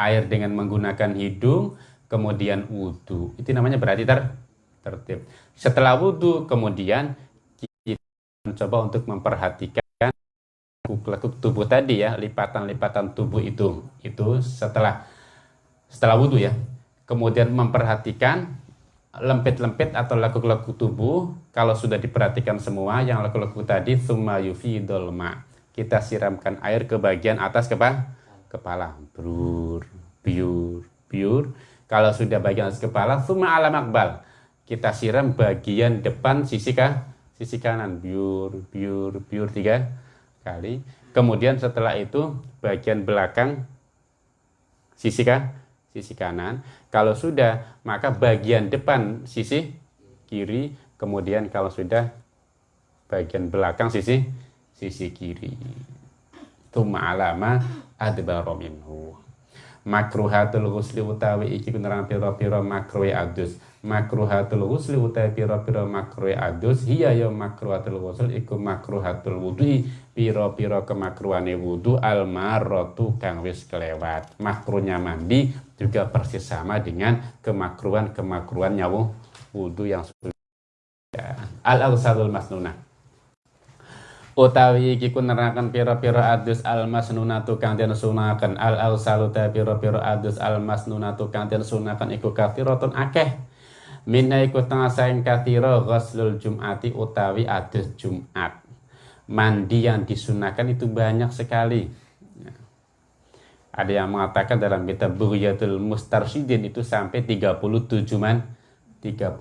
air dengan menggunakan hidung, kemudian wudhu. Itu namanya berarti ter tertib. Setelah wudhu, kemudian mencoba untuk memperhatikan lekuk tubuh tadi ya, lipatan-lipatan tubuh itu. Itu setelah setelah wudhu ya. Kemudian memperhatikan lempit-lempit atau lekuk-lekuk tubuh. Kalau sudah diperhatikan semua yang lekuk-lekuk tadi, summa yufidul ma. Kita siramkan air ke bagian atas kepala, kepala. Brur, biur, biur. Kalau sudah bagian atas kepala, summa alam akbal. Kita siram bagian depan sisi kah? Sisi kanan biur biur biur tiga kali. Kemudian setelah itu bagian belakang sisi kan sisi kanan. Kalau sudah maka bagian depan sisi kiri. Kemudian kalau sudah bagian belakang sisi sisi kiri. Tuma alama adbaro minhu. Makruhatul ghusli utawi iki kunerang pira-pira makruhe adus makruhatul ghusli utawi pira-pira makruhe adus. Hiya ya makruhatul ghusl iku makruhatul wudhu pira-pira kemakruhane wudu al maratu kang wis kelewat. Makruhnya mandi juga persis sama dengan kemakruhan-kemakruhan nyawu wudu yang al awsadul masnunah. Utawi iki ku nerangkan pira-pira adus al masnunatu kang den sunaken. Al ausalu ta pira-pira adus al masnunatu kang den sunaken iku kathiratun akeh minna iku tengah saing kathira ghuslul jum'ati utawi adus Jumat mandi yang disunahkan itu banyak sekali ada yang mengatakan dalam kitab Bughyatul Mustarsyidin itu sampai 37 man 37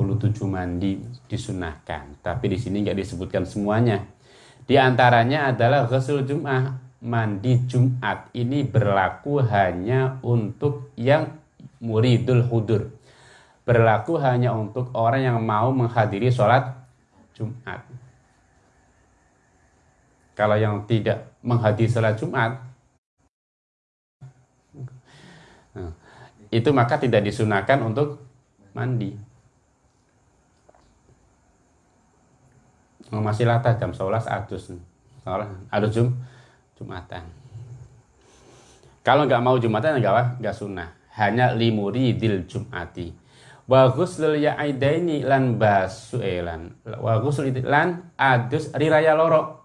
mandi disunahkan tapi di sini nggak disebutkan semuanya di antaranya adalah ghusl Jum'ah, mandi Jumat. Ini berlaku hanya untuk yang muridul hudur. Berlaku hanya untuk orang yang mau menghadiri sholat Jumat. Kalau yang tidak menghadiri sholat Jumat, nah, itu maka tidak disunahkan untuk mandi. masih latah jam 11 adus adus jum jumatan kalau nggak mau jumatan nggak nggak sunnah hanya limuri dil jumati wa ghuslul ya'aidaini lan basu elan eh, wa ghusl lan adus riraya loro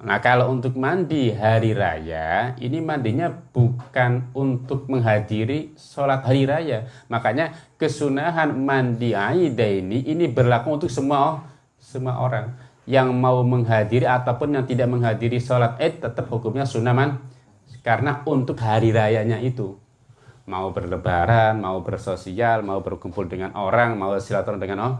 Nah kalau untuk mandi hari raya ini mandinya bukan untuk menghadiri sholat hari raya. Makanya kesunahan mandi aidaini ini berlaku untuk semua semua orang yang mau menghadiri ataupun yang tidak menghadiri sholat id tetap hukumnya sunaman karena untuk hari rayanya itu mau berlebaran, mau bersosial, mau berkumpul dengan orang, mau silaturahmi dengan oh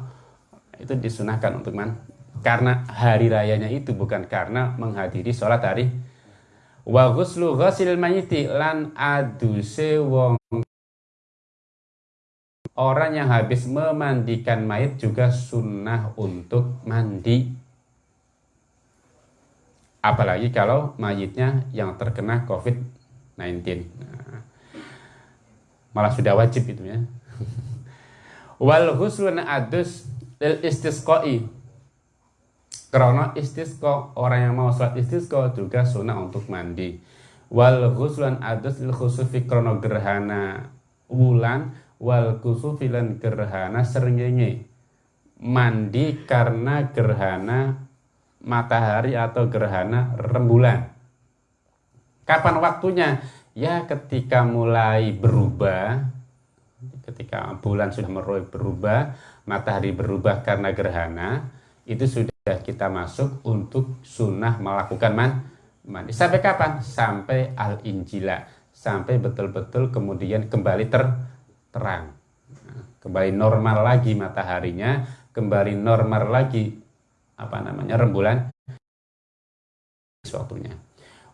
itu disunahkan untuk man karena hari rayanya itu bukan karena menghadiri sholat hari wa ghuslu ghasil mayiti lan aduse wong Orang yang habis memandikan mayat juga sunnah untuk mandi. Apalagi kalau mayitnya yang terkena COVID-19. Nah, malah sudah wajib itu ya. Wal huslun adus lil istisqai. Karena istisqa orang yang mau sholat istisqa juga sunnah untuk mandi. Wal huslun adus lil khusufi krono gerhana wulan wal kusufilan gerhana serengenge mandi karena gerhana matahari atau gerhana rembulan kapan waktunya ya ketika mulai berubah ketika bulan sudah mulai berubah matahari berubah karena gerhana itu sudah kita masuk untuk sunnah melakukan man, mandi. Sampai kapan? Sampai al-injila. Sampai betul-betul kemudian kembali ter, terang. Kembali normal lagi mataharinya, kembali normal lagi apa namanya rembulan waktunya.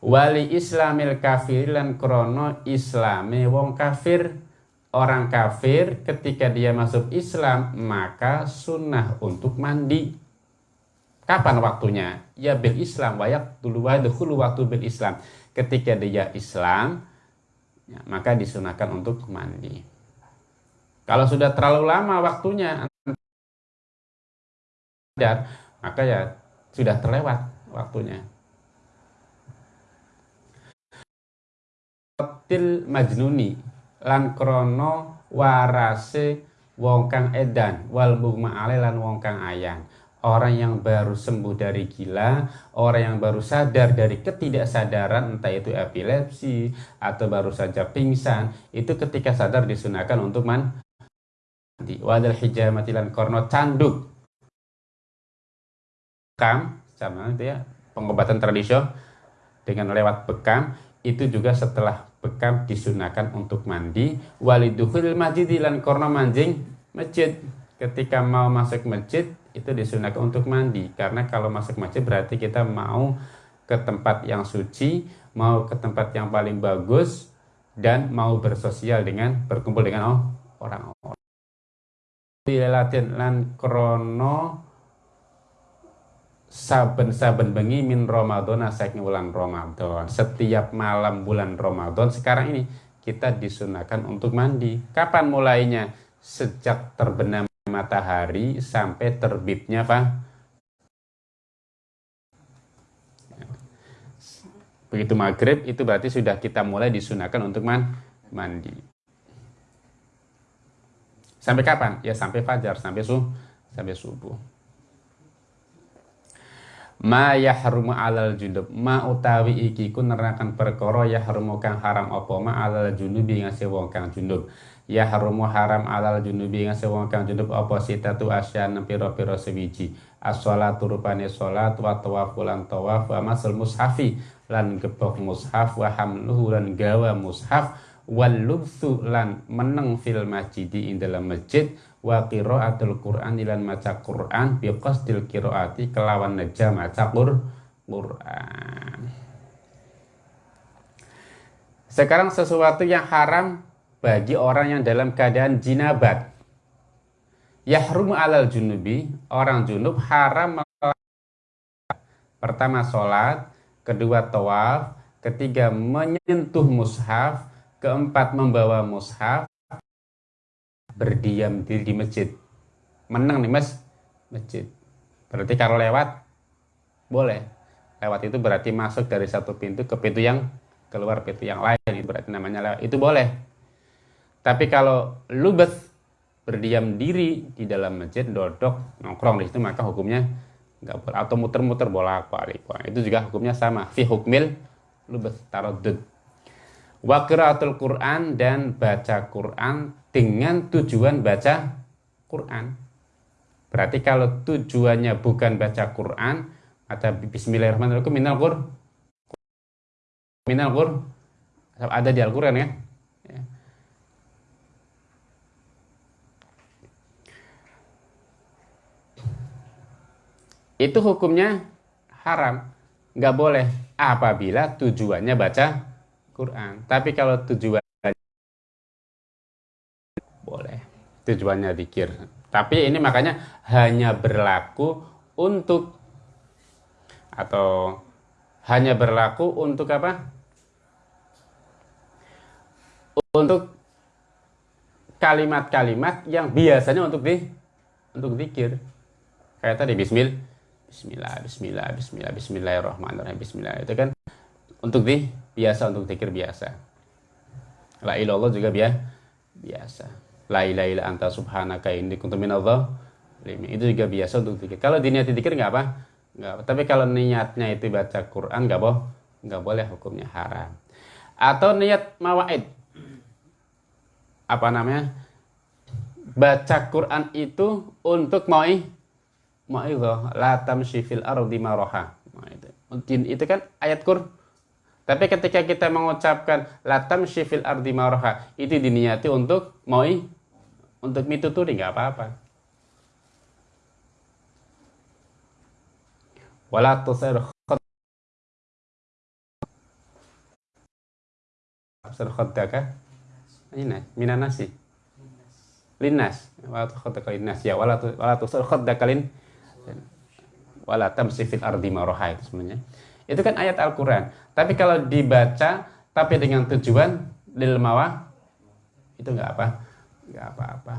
Wali islamil kafir lan krono islami wong kafir orang kafir ketika dia masuk Islam maka sunnah untuk mandi. Kapan waktunya? Ya bil Islam wayak dulu waktu bil Islam ketika dia Islam ya, maka disunahkan untuk mandi. Kalau sudah terlalu lama waktunya maka ya sudah terlewat waktunya til majnuni lan krono warase wong kang edan wal ma'ale lan wong kang ayang. Orang yang baru sembuh dari gila orang yang baru sadar dari ketidaksadaran entah itu epilepsi atau baru saja pingsan itu ketika sadar disunahkan untuk man di wadal hijamati lan korno canduk. Bekam sama itu ya pengobatan tradisional dengan lewat bekam itu juga setelah bekam disunahkan untuk mandi. Waliduhul masjid lan korno manjing masjid. Ketika mau masuk masjid itu disunahkan untuk mandi. Karena kalau masuk masjid berarti kita mau ke tempat yang suci mau ke tempat yang paling bagus dan mau bersosial dengan berkumpul dengan orang-orang. Latihan lan krono saben-saben bengi min Ramadan saking bulan Ramadan. Setiap malam bulan Ramadan sekarang ini kita disunahkan untuk mandi. Kapan mulainya? Sejak terbenam matahari sampai terbitnya apa? Begitu maghrib itu berarti sudah kita mulai disunahkan untuk man mandi. Sampai kapan? Ya sampai fajar, sampai subuh, sampai subuh ma yahrumu alal junub. Ma utawi iki ku nerakan perkara yahrumu kang haram apa? Ma alal junubi ngase wong kang junub. Yahrumu haram alal junubi ngase wong kang junub apa? Sitatu asyan pira-pira sewiji. As-shalatu rupane salat wa tawafu lan tawaf wa masal mushafi lan gebok mushaf wa hamluhu lan gawa mushaf wal lubsu lan meneng fil masjidi ing dalam masjid wa qiraatul Qur'an ilan maca Qur'an bi qasdil qiraati kelawan neja maca Qur'an. Sekarang sesuatu yang haram bagi orang yang dalam keadaan jinabat. Yahrum alal junubi, orang junub haram pertama sholat, kedua tawaf, ketiga menyentuh mushaf, keempat membawa mushaf, berdiam diri di masjid. Menang nih mas. Masjid. Berarti kalau lewat boleh. Lewat itu berarti masuk dari satu pintu ke pintu yang keluar pintu yang lain. Berarti namanya lewat. Itu boleh. Tapi kalau lubet berdiam diri di dalam masjid dodok nongkrong di situ maka hukumnya nggak boleh. Atau muter-muter bolak balik itu juga hukumnya sama. Fi hukmil lubet tarodud Wakiratul Quran dan baca Quran dengan tujuan baca Quran. Berarti kalau tujuannya bukan baca Quran, ada Bismillahirrahmanirrahim minal Qur. Minal Qur. Ada di Al-Quran ya. ya. Itu hukumnya haram. Nggak boleh apabila tujuannya baca Quran. Tapi kalau tujuan boleh, tujuannya dikir. Tapi ini makanya hanya berlaku untuk atau hanya berlaku untuk apa? Untuk kalimat-kalimat yang biasanya untuk di untuk dikir. Kayak tadi bismillah, bismillah, bismillah, bismillah, bismillahirrahmanirrahim, bismillah itu kan untuk di biasa untuk zikir biasa. La ilallah juga biasa. La ilaha illa anta subhanaka inni kuntu minadh itu juga biasa untuk zikir. Kalau diniati zikir nggak apa? Nggak apa. Tapi kalau niatnya itu baca Quran nggak boh nggak boleh hukumnya haram. Atau niat mawaid. Apa namanya? Baca Quran itu untuk mau ma'idhah la tamshi fil ardi maraha. Nah, itu. itu kan ayat Qur'an. Tapi ketika kita mengucapkan la tamshi fil ardi maraha, itu diniati untuk moi untuk mituturi nggak apa-apa. Wala tusir Absar khaddaka? Ini minan nasi Linnas. Wala khaddaka linnas. Ya wala tusir khaddaka lin Wala ardi maroha itu sebenarnya Itu kan ayat Al-Quran. Tapi kalau dibaca Tapi dengan tujuan Lil mawah Itu nggak apa nggak apa-apa.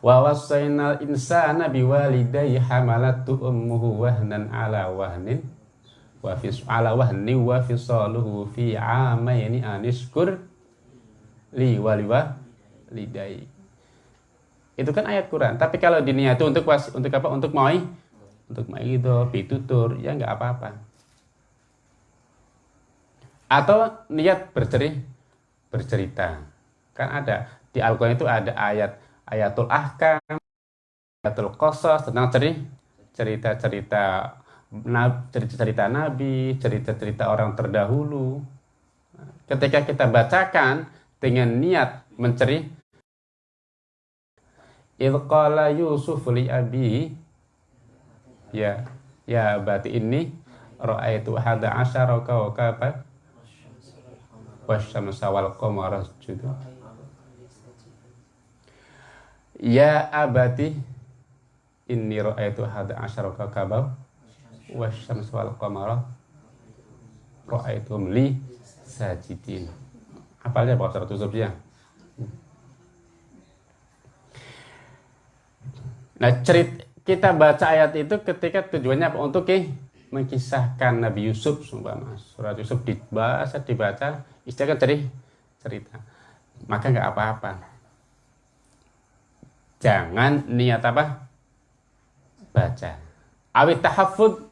Wa wasainal insana biwalidayhi hamalatu ummuhu wahnan ala wahnin wa fi ala wahni wa fisaluhu fi amaini anishkur li waliwa lidai itu kan ayat Quran. Tapi kalau diniati untuk was, untuk apa? Untuk mau untuk mau itu pitutur ya nggak apa-apa atau niat bercerita bercerita kan ada di Al-Quran itu ada ayat ayatul ahkam ayatul qasas tentang cerita-cerita cerita-cerita Nabi, cerita-cerita orang terdahulu. Ketika kita bacakan dengan niat menceri Ilqala Yusuf li abi ya. Ya berarti ini ra'aitu hada asyara kawkaba wasyamsa wal qamara juga ya abati inni ra'aitu hada asyara kawkaba wasyams wal qamara. Ra'aitum li sajidin. Apalnya Pak Ustaz tutup ya Nah, cerit kita baca ayat itu ketika tujuannya apa? Untuk eh, mengkisahkan Nabi Yusuf, sumpah surat Yusuf dibaca, dibaca, istilah kan cerita. Maka nggak apa-apa. Jangan niat apa? Baca. Awit tahafud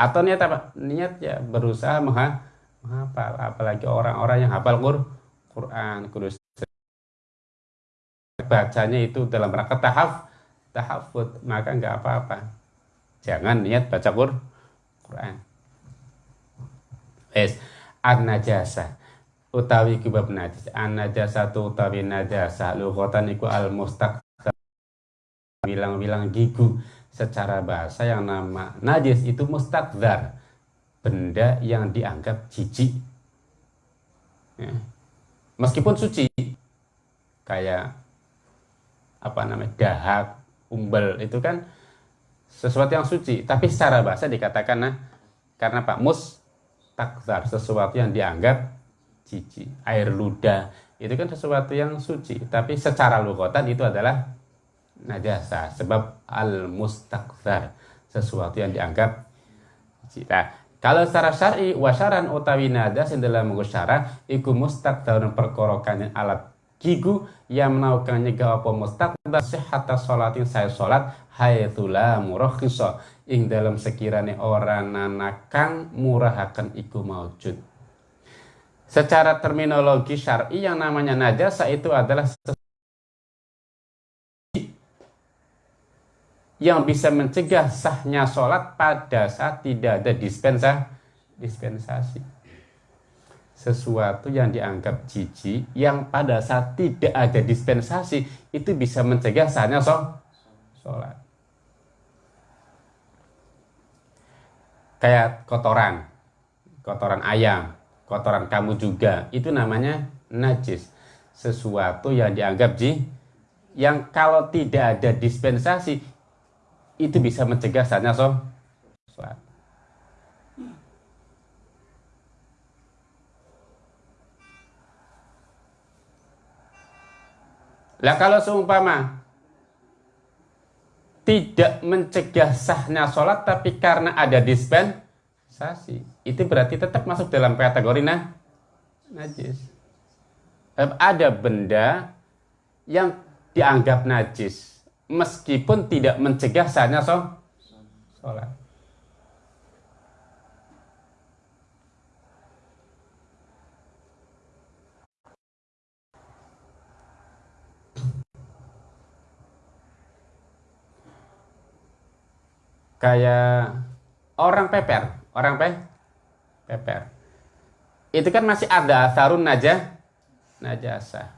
atau niat apa niat ya berusaha menghafal apalagi orang-orang yang hafal Quran kudus bacanya itu dalam rangka tahaf tahafud maka nggak apa-apa. Jangan niat baca Quran. Es an najasa utawi kibab najis. An najasa tu utawi najasa. Lughatan iku al mustaq bilang-bilang gigu secara bahasa yang nama najis itu mustakzar benda yang dianggap jijik. Ya. meskipun suci. Kayak apa namanya dahak umbel itu kan sesuatu yang suci. Tapi secara bahasa dikatakan nah karena pak mus takzar sesuatu yang dianggap jijik air ludah itu kan sesuatu yang suci. Tapi secara lugotan itu adalah najasa sebab al mustakzar sesuatu yang dianggap nah, kalau secara syar'i wasaran utawi najas yang dalam syara iku mustakzarun perkorokan alat gigu yang menaukan nyegah apa? Mustakzar sehata sholatin saya sholat hayatula murakhisa. Ing dalam sekiranya orang nanakan murahakan iku maujud. Secara terminologi syar'i yang namanya najasa itu adalah yang bisa mencegah sahnya sholat pada saat tidak ada dispensa, dispensasi. Sesuatu yang dianggap jijik yang pada saat tidak ada dispensasi itu bisa mencegah sahnya sholat. Kayak kotoran, kotoran ayam, kotoran kamu juga, itu namanya najis. Sesuatu yang dianggap jijik yang kalau tidak ada dispensasi itu bisa mencegah saatnya sholat. Lah kalau seumpama tidak mencegah sahnya sholat tapi karena ada dispensasi itu berarti tetap masuk dalam kategori nah, najis. Ada benda yang dianggap najis meskipun tidak mencegah sahnya sholat. Kayak orang peper orang pe peper. Itu kan masih ada sarun naja najasa.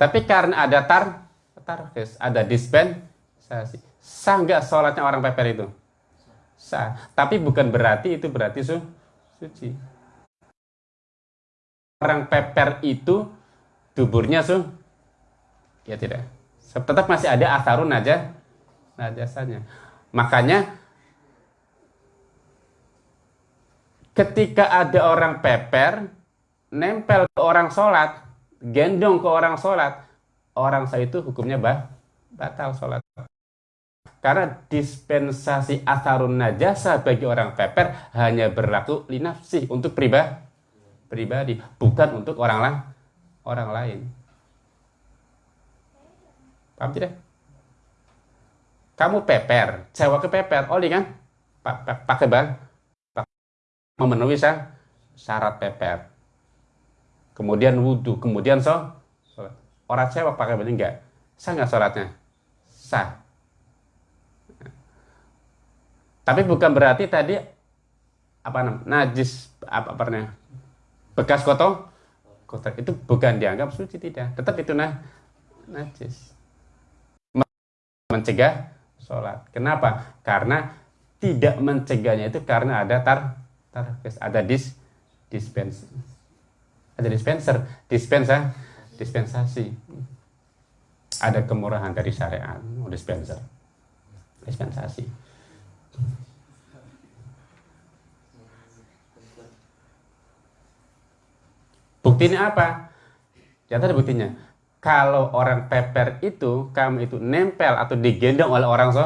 Tapi karena ada tar tarhis ada dispensasi. Sah nggak sholatnya orang peper itu? Sah. Tapi bukan berarti itu berarti su suci. Orang peper itu tuburnya su ya tidak. Tetap masih ada asarun aja najasanya makanya ketika ada orang peper nempel ke orang sholat gendong ke orang sholat orang saya itu hukumnya bah, batal sholat. Karena dispensasi asarun najasa bagi orang peper hanya berlaku linafsi untuk pribadi pribadi bukan untuk orang lain orang lain. Paham tidak kamu peper sewa ke peper oli kan pakai bang memenuhi syarat peper. Kemudian wudhu, kemudian so, sholat. Orang sewa pakai baju enggak? Sah nggak sholatnya? Sah. Tapi bukan berarti tadi apa namanya najis apa pernah bekas kotor kotor itu bukan dianggap suci tidak tetap itu nah najis mencegah sholat. Kenapa? Karena tidak mencegahnya itu karena ada tar ada dis dispenser ada dispenser dispensa dispensasi. Ada kemurahan dari syariat dispenser dispensasi. Buktinya apa? Ya ada buktinya kalau orang peper itu kamu itu nempel atau digendong oleh orang so,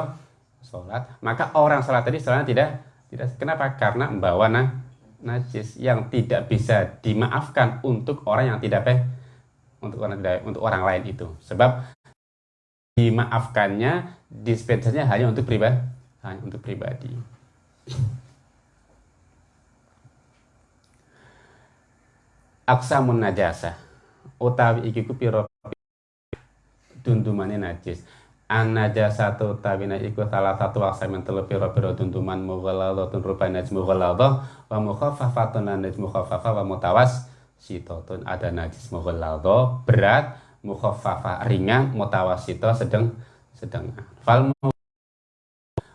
sholat maka orang sholat tadi sholatnya tidak tidak kenapa? Karena membawa nah, najis yang tidak bisa dimaafkan untuk orang yang tidak peh untuk orang tidak untuk orang lain itu. Sebab dimaafkannya dispensasinya hanya untuk pribadi, hanya untuk pribadi. Aksamun najasa utawi iki ku pira dundumane najis. An-najasatu tabina iku salah satu yang telu pira-pira tuntuman mughalladhatun rupanya najis mughalladhah wa mukhaffafatun najis mukhaffafah wa mutawas sitatun ada najis mughalladhah berat mukhaffafah ringan mutawasito sedang sedang fal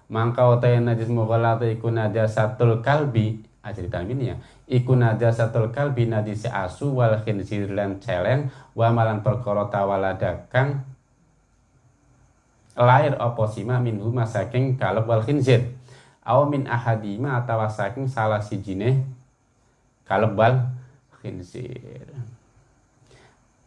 mangkau utai najis mughalladhah iku najasatul kalbi. Aja ini ya. Iku najasatul kalbi najis asu wal khinzir lan celeng wa malan perkara tawaladakan lahir apa sima minhu saking kalb wal khinzir? Aw min ahadima atau saking salah sijine kalb wal khinzir.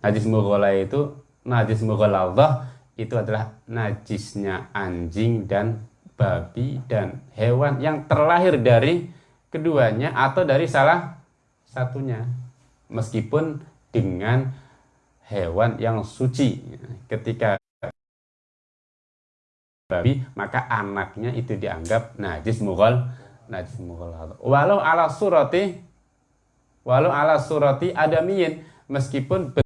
Najis mughala itu najis mughaladhah itu adalah najisnya anjing dan babi dan hewan yang terlahir dari keduanya atau dari salah satunya. Meskipun dengan hewan yang suci. Ketika babi maka anaknya itu dianggap najis mughal najis mughal. Walau ala surati walau ala surati adamiyin meskipun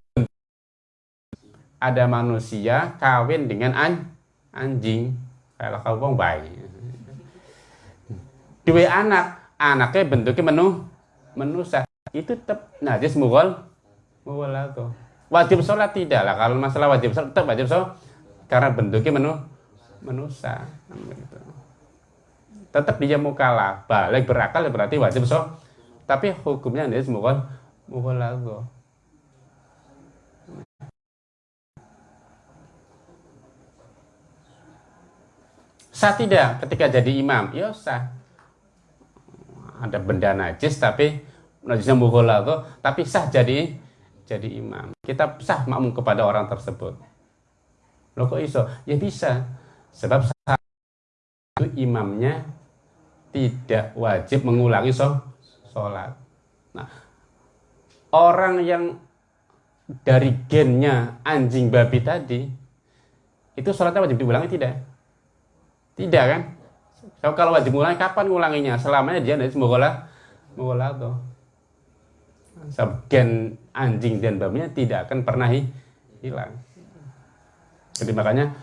ada manusia kawin dengan an anjing. Kalau kau bong bayi dua anak anaknya bentuknya menu menusa itu tetap najis mughal mughal wajib sholat tidak lah kalau masalah wajib sholat tetap wajib sholat. Karena bentuknya menu menusa gitu. tetap dia mukala balik berakal berarti wajib so. Tapi hukumnya ini semua mukalago sah tidak ketika jadi imam? Ya sah. Ada benda najis tapi najisnya mukalago tapi sah jadi jadi imam. Kita sah makmum kepada orang tersebut. Lo kok iso? Ya bisa Sebab itu imamnya tidak wajib mengulangi sholat. Nah, orang yang dari gennya anjing babi tadi, itu sholatnya wajib diulangi tidak? Tidak kan? So, kalau wajib mengulangi, kapan ngulanginya? Selamanya dia dari semoga mogola tuh. Sebab gen anjing dan babinya tidak akan pernah hilang. Jadi makanya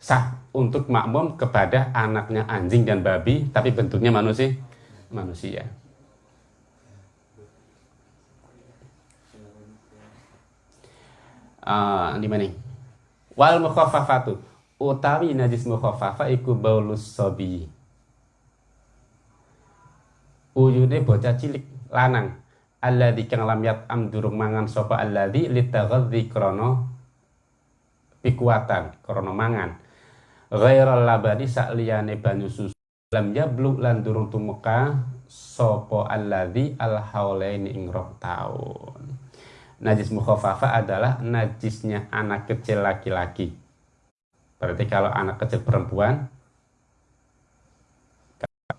sah untuk makmum kepada anaknya anjing dan babi tapi bentuknya manusia manusia. Uh, di mana? Wal mukhaffafatu. Utawi najis mukhaffafa iku baulus sobi uyune bocah cilik lanang. Alladzi kang lam am durung mangan sapa alladzi litaghadzi krana pikuatan krana mangan ghairal labani sakliyane banyu susu. Lam yablug lan durung tumeka sapa alladzi al haulaini ing taun. Najis mukhafafa adalah najisnya anak kecil laki-laki. Berarti kalau anak kecil perempuan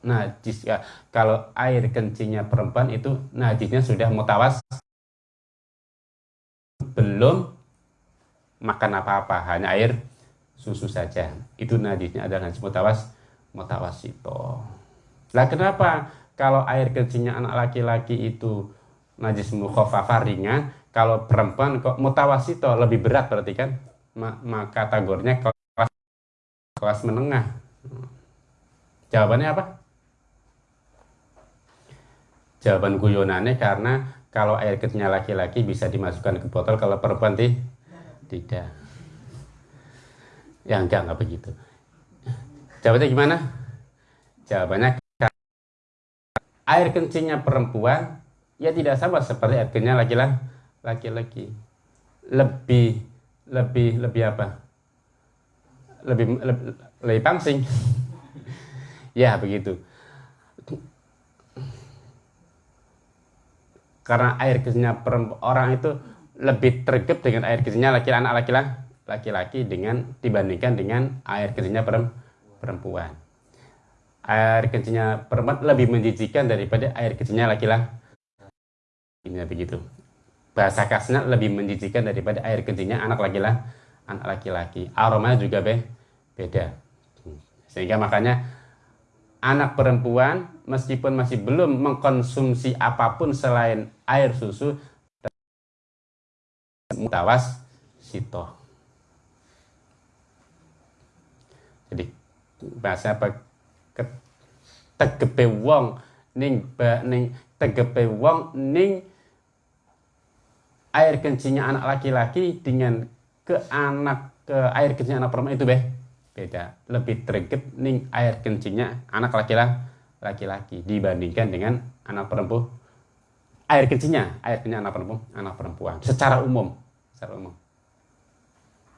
najis ya kalau air kencingnya perempuan itu najisnya sudah mutawas belum makan apa-apa hanya air susu saja. Itu najisnya adalah najis mutawas mutawasito. Lah kenapa kalau air kencingnya anak laki-laki itu najis mukhafafah ringan, kalau perempuan kok mutawasito lebih berat berarti kan? Maka kategorinya kelas kelas menengah. Jawabannya apa? Jawaban guyonannya karena kalau air kencingnya laki-laki bisa dimasukkan ke botol, kalau perempuan tidak. Ya enggak, enggak begitu. Jawabannya gimana? Jawabannya air kencingnya perempuan ya tidak sama seperti air kencingnya laki-laki. Lebih lebih lebih apa? Lebih lebih, lebih pangsing. ya begitu. Karena air kencingnya perempuan orang itu lebih tergep dengan air kencingnya laki-laki anak laki-laki laki-laki dengan dibandingkan dengan air kencingnya perempuan. Air kencingnya perempuan lebih menjijikan daripada air kencingnya laki-laki. Ini begitu. Bahasa kasarnya lebih menjijikan daripada air kencingnya anak laki-laki. Anak laki-laki. Aromanya juga be beda. Sehingga makanya anak perempuan meskipun masih belum mengkonsumsi apa pun selain air susu mutawas sitoh jadi bahasa apa? Tegepe wong ning ba ning tegepe wong ning air kencingnya anak laki-laki dengan ke anak ke air kencingnya anak perempuan itu beh. Beda. Lebih tergep ning air kencingnya anak laki-laki laki-laki dibandingkan dengan anak perempuan. Air kencingnya air kencingnya anak perempuan anak perempuan. Secara umum. Secara umum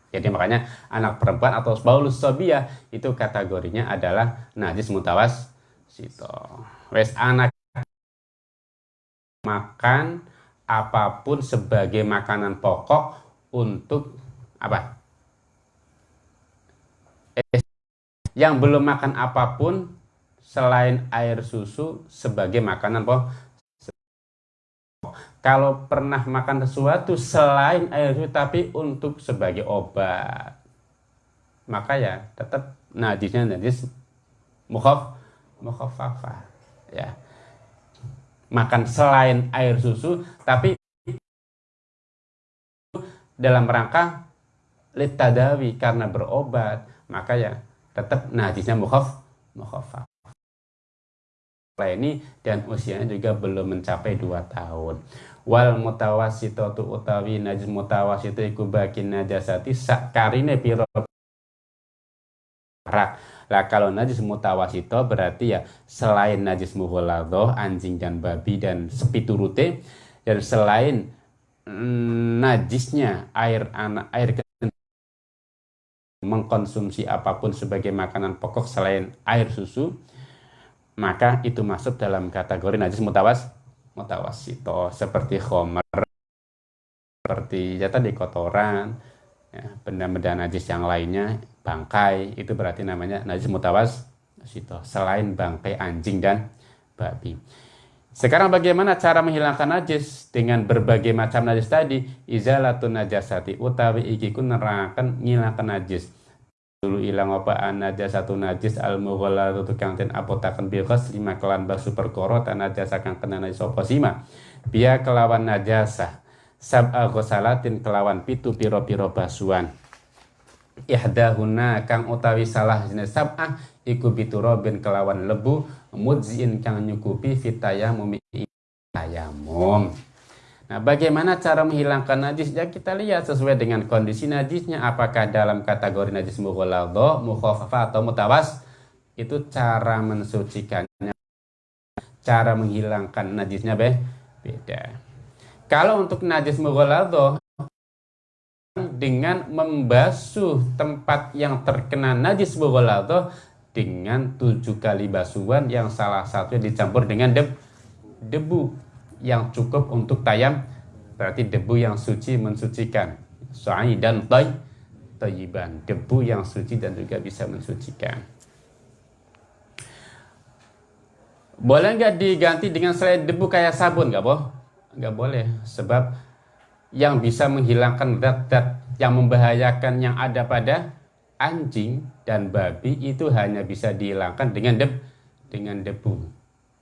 jadi makanya anak perempuan atau baulus sobia itu kategorinya adalah najis mutawas sito. Wes anak makan apa pun sebagai makanan pokok untuk apa? Yang belum makan apa pun selain air susu sebagai makanan pokok kalau pernah makan sesuatu selain air susu tapi untuk sebagai obat. Maka ya tetap najisnya najis mukhaf mukhafafah ya. Makan selain air susu tapi dalam rangka litadawi karena berobat maka ya tetap najisnya mukhaf mukhafaf ini dan usianya juga belum mencapai 2 tahun wal mutawasitatu utawi najis mutawasitu iku bakin najasati sakarine piro rak lah kalau najis mutawasito berarti ya selain najis mughaladoh anjing dan babi dan sepi turute dan selain mm, najisnya air anak air mengkonsumsi apa pun sebagai makanan pokok selain air susu maka itu masuk dalam kategori najis mutawas mutawasito seperti khomer seperti ya tadi kotoran ya, benda-benda najis yang lainnya bangkai itu berarti namanya najis mutawas sito selain bangkai anjing dan babi. Sekarang bagaimana cara menghilangkan najis? Dengan berbagai macam najis tadi izalatun najasati utawi iki kun nerangkan ngilangkan najis dulu ilang apa? Anaja satu najis al tuh kang ten apotaken biqas lima kelan basu perkoro tan najasa kang kena najis apa sima. Biya kelawan najasa. Sab ghusalatin kelawan pitu piro-piro basuan ihdahuna kang utawi salah jenis sab'ah iku biturobin kelawan lebu mudzin kang nyukupi fitayamum tayamum Nah, bagaimana cara menghilangkan najis? Ya kita lihat sesuai dengan kondisi najisnya. Apakah dalam kategori najis mughalladha, mukhaffafa atau mutawas? Itu cara mensucikannya. Cara menghilangkan najisnya be beda. Kalau untuk najis mughalladha dengan membasuh tempat yang terkena najis mughalladha dengan tujuh kali basuhan yang salah satunya dicampur dengan deb, debu yang cukup untuk tayam berarti debu yang suci mensucikan. Soai dan toy toyiban debu yang suci dan juga bisa mensucikan. Boleh nggak diganti dengan selain debu kayak sabun? Nggak boh nggak boleh. Sebab yang bisa menghilangkan zat-zat yang membahayakan yang ada pada anjing dan babi itu hanya bisa dihilangkan dengan deb dengan debu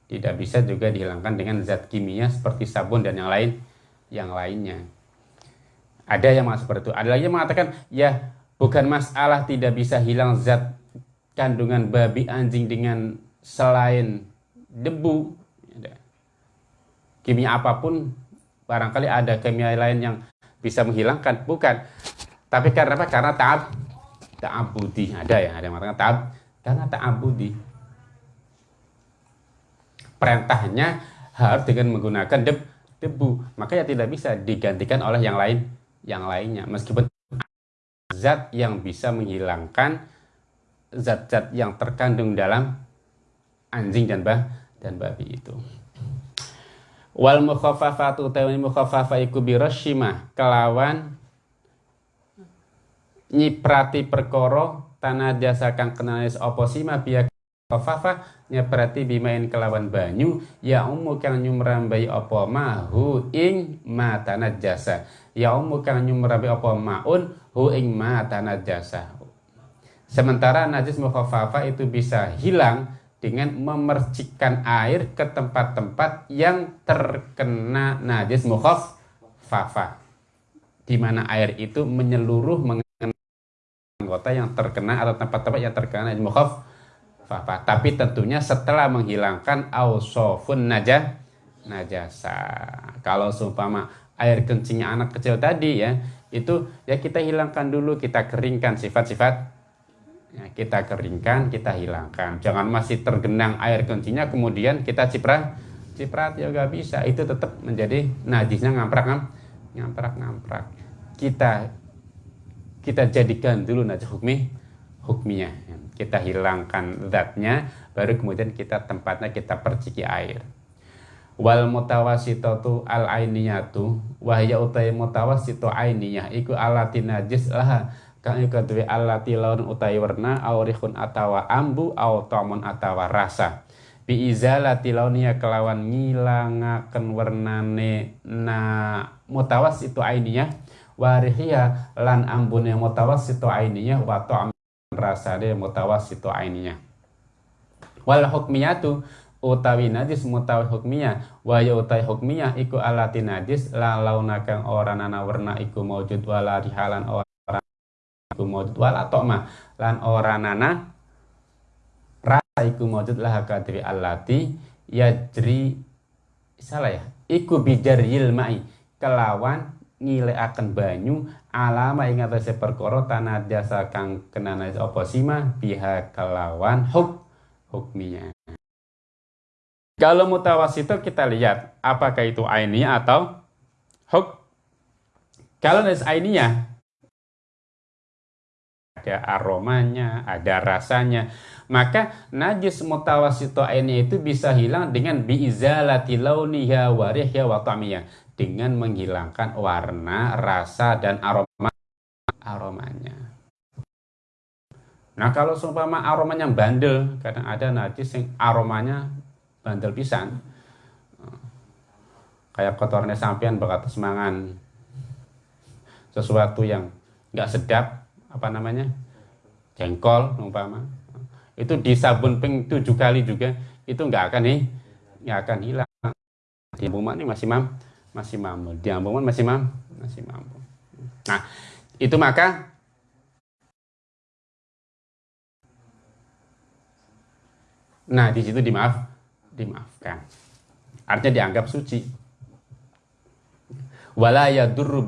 tidak bisa juga dihilangkan dengan zat kimia seperti sabun dan yang lain yang lainnya. Ada yang mengatakan seperti itu. Ada lagi yang mengatakan ya bukan masalah tidak bisa hilang zat kandungan babi anjing dengan selain debu. Kimia apa pun barangkali ada kimia lain yang bisa menghilangkan. Bukan. Tapi karena apa? Karena taab ta'abudi. Ada ya, ada yang mengatakan taab karena ta'abudi perintahnya harus dengan menggunakan deb, debu. Maka ya tidak bisa digantikan oleh yang lain yang lainnya. Meskipun zat yang bisa menghilangkan zat-zat yang terkandung dalam anjing dan bah dan babi itu. Wal mukhaffafatu tawani mukhaffafa iku kelawan nyiprati perkoro tanah jasa kang kenalis oposima biak Kofafa berarti bimain kelawan banyu ya umu kang nyumrambai apa mahu ing mata najasa ya umu kang nyumrambai apa maun hu ing mata najasa sementara najis mukhafafa itu bisa hilang dengan memercikkan air ke tempat-tempat yang terkena najis mukhafafa di mana air itu menyeluruh mengenai anggota yang terkena atau tempat-tempat yang terkena najis mukhafafa Tapi tentunya setelah menghilangkan ausofun najah najasa. Kalau seumpama air kencingnya anak kecil tadi ya, itu ya kita hilangkan dulu, kita keringkan sifat-sifat ya, kita keringkan, kita hilangkan. Jangan masih tergenang air kencingnya kemudian kita ciprat ciprat ya gak bisa. Itu tetap menjadi najisnya ngamprak ngamprak ngamprak. Kita kita jadikan dulu najis hukmi hukminya kita hilangkan zatnya baru kemudian kita tempatnya kita perciki air. Wal mutawasitatu al ainiyatu wahya utai mutawasitu ainiyah iku alati najis lah. Kang duwe alati laun utai warna aurihun atawa ambu au tamun atawa rasa. Bi izalati launiya kelawan ngilangaken warnane na mutawasitu ainiyah warihia lan ambune mutawasitu ainiyah wa ta'am rasane mutawassitu aininya wal hukmiyatu utawi najis mutawi hukmiyah wa utawi hukmiyah iku alati najis la launa kang ora nana warna iku maujud wala rihalan ora iku maujud. Wala tokma lan ora nana rasa iku maujud lah kadri alati yajri salah ya? Iku bijaril mai kelawan akan banyu alama ing atase perkara tanah jasa kang kenana apa sima biha kelawan huk hukminya. Kalau mutawasito kita lihat apakah itu ainiyah atau huk. Kalau najis ainiyah ada aromanya, ada rasanya. Maka najis mutawasito ainiyah itu bisa hilang dengan biizalati launiha warihya wa dengan menghilangkan warna, rasa dan aroma aromanya. Nah kalau seumpama aromanya bandel, kadang ada najis yang aromanya bandel pisan. Kayak kotornya sampean berkata semangan sesuatu yang nggak sedap, apa namanya, jengkol umpama. Itu di sabun ping tujuh kali juga itu nggak akan nih, nggak akan hilang. Di rumah ini masih mam, masih mampu. Di masih mampu. Masih mampu. Nah itu maka nah di situ dimaaf dimaafkan. Artinya dianggap suci. Wala yadurru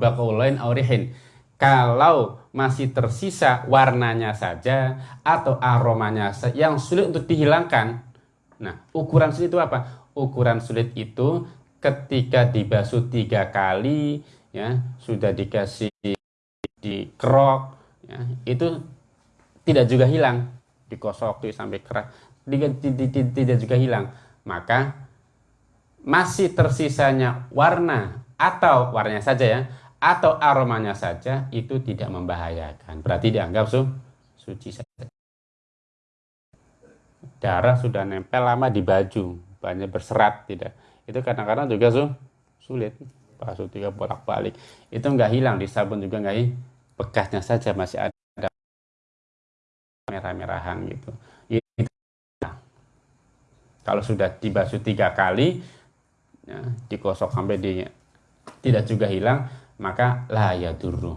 aurihin. Kalau masih tersisa warnanya saja atau aromanya yang sulit untuk dihilangkan. Nah ukuran sulit itu apa? Ukuran sulit itu ketika dibasuh tiga kali ya sudah dikasih dikerok ya, itu tidak juga hilang. Dikosok tuh sampai keras tidak, tidak juga hilang. Maka masih tersisanya warna atau warnanya saja ya atau aromanya saja itu tidak membahayakan. Berarti dianggap su suci saja. Darah sudah nempel lama di baju banyak berserat tidak itu kadang-kadang juga su sulit. Basuh tiga bolak balik itu nggak hilang di sabun juga nggak bekasnya saja masih ada. Merah-merahan gitu. Itu, kalau sudah dibasuh tiga kali ya, dikosok sampai di tidak juga hilang maka lah ya dulu.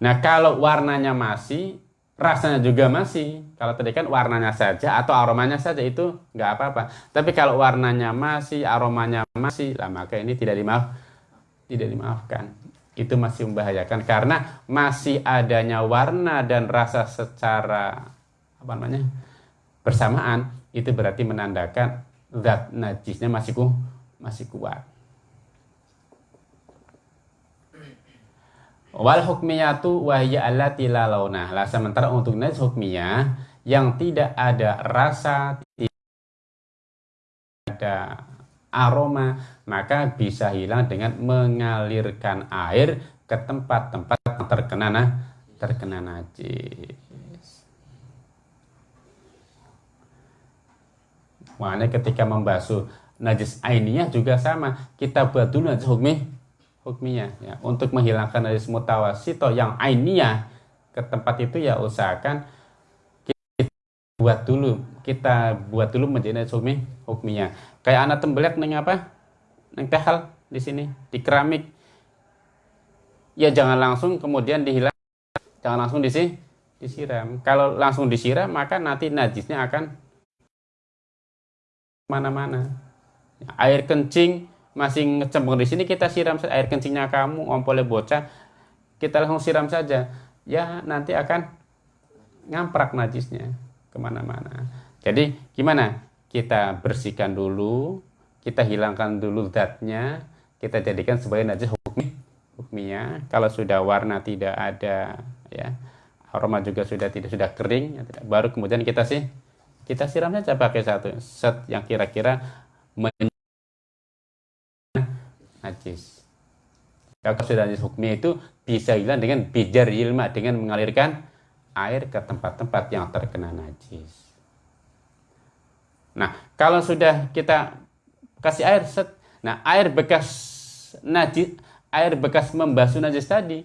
Nah kalau warnanya masih rasanya juga masih. Kalau tadi kan warnanya saja atau aromanya saja itu nggak apa-apa. Tapi kalau warnanya masih aromanya masih lah maka ini tidak dimaaf tidak dimaafkan. Itu masih membahayakan. Karena masih adanya warna dan rasa secara apa namanya bersamaan itu berarti menandakan zat najisnya masih ku, masih kuat Wal hukmiyatu wahya allati la launa. Lah sementara untuk najis hukmiyah yang tidak ada rasa, tidak ada aroma, maka bisa hilang dengan mengalirkan air ke tempat-tempat terkena nah, terkena najis. Makanya ketika membasuh najis ainiyah juga sama. Kita buat dulu najis hukmi hukmiyah ya. Untuk menghilangkan dari mutawasito yang ainiyah ke tempat itu ya usahakan kita buat dulu kita buat dulu menjadi hukmi hukmiyah kayak anak tembelak neng apa? Neng tehal di sini di keramik. Ya jangan langsung kemudian dihilang jangan langsung disi disiram. Kalau langsung disiram maka nanti najisnya akan mana-mana. Air kencing masih ngecembung di sini kita siram air kencingnya kamu ompolnya bocah. Kita langsung siram saja. Ya nanti akan ngamprak najisnya ke mana-mana. Jadi gimana? Kita bersihkan dulu kita hilangkan dulu zatnya kita jadikan sebagai najis hukmi hukminya. Kalau sudah warna tidak ada ya aroma juga sudah tidak sudah kering ya, tidak, baru kemudian kita sih kita siram saja pakai satu set yang kira-kira najis. Kalau sudah najis hukumnya itu bisa hilang dengan bijar ilma, dengan mengalirkan air ke tempat-tempat yang terkena najis. Nah, kalau sudah kita kasih air, set, nah air bekas najis, air bekas membasuh najis tadi,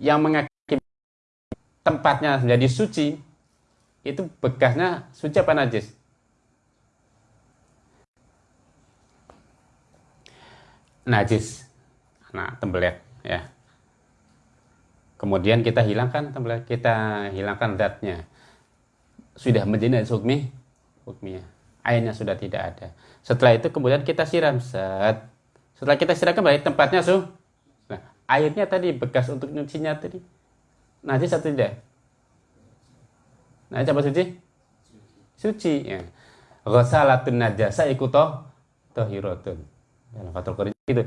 yang mengakibatkan tempatnya menjadi suci, itu bekasnya suci apa najis? Najis nah tembelet ya. Kemudian kita hilangkan tembelet kita hilangkan zatnya. Sudah menjadi najis hukmi hukminya. Airnya sudah tidak ada. Setelah itu kemudian kita siram set. Setelah kita siram kembali tempatnya su. Nah airnya tadi bekas untuk nyucinya tadi. Najis atau tidak? Najis apa suci. Suci ya. Ghasalatun najasa ikutoh tohiratun Fathul Qorib itu.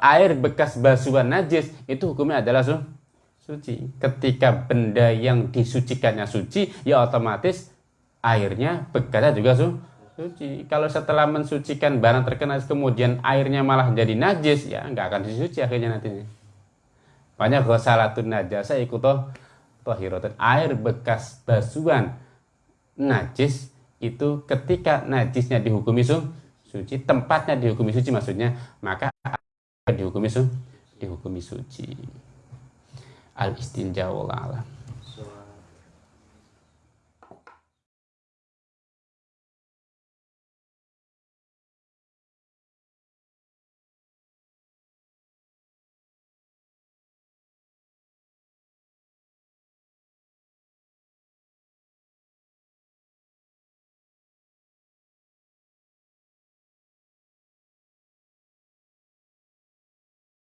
Air bekas basuhan najis itu hukumnya adalah su suci. Ketika benda yang disucikannya suci ya otomatis airnya bekasnya juga su suci. Kalau setelah mensucikan barang terkena kemudian airnya malah jadi najis ya nggak akan disuci akhirnya nantinya. Banyak ghasalatun najasa ikutoh tohiratun. Air bekas basuhan najis itu ketika najisnya dihukumi su suci, tempatnya dihukumi suci maksudnya, maka dihukumi su, dihukumi suci. Al istinja wallah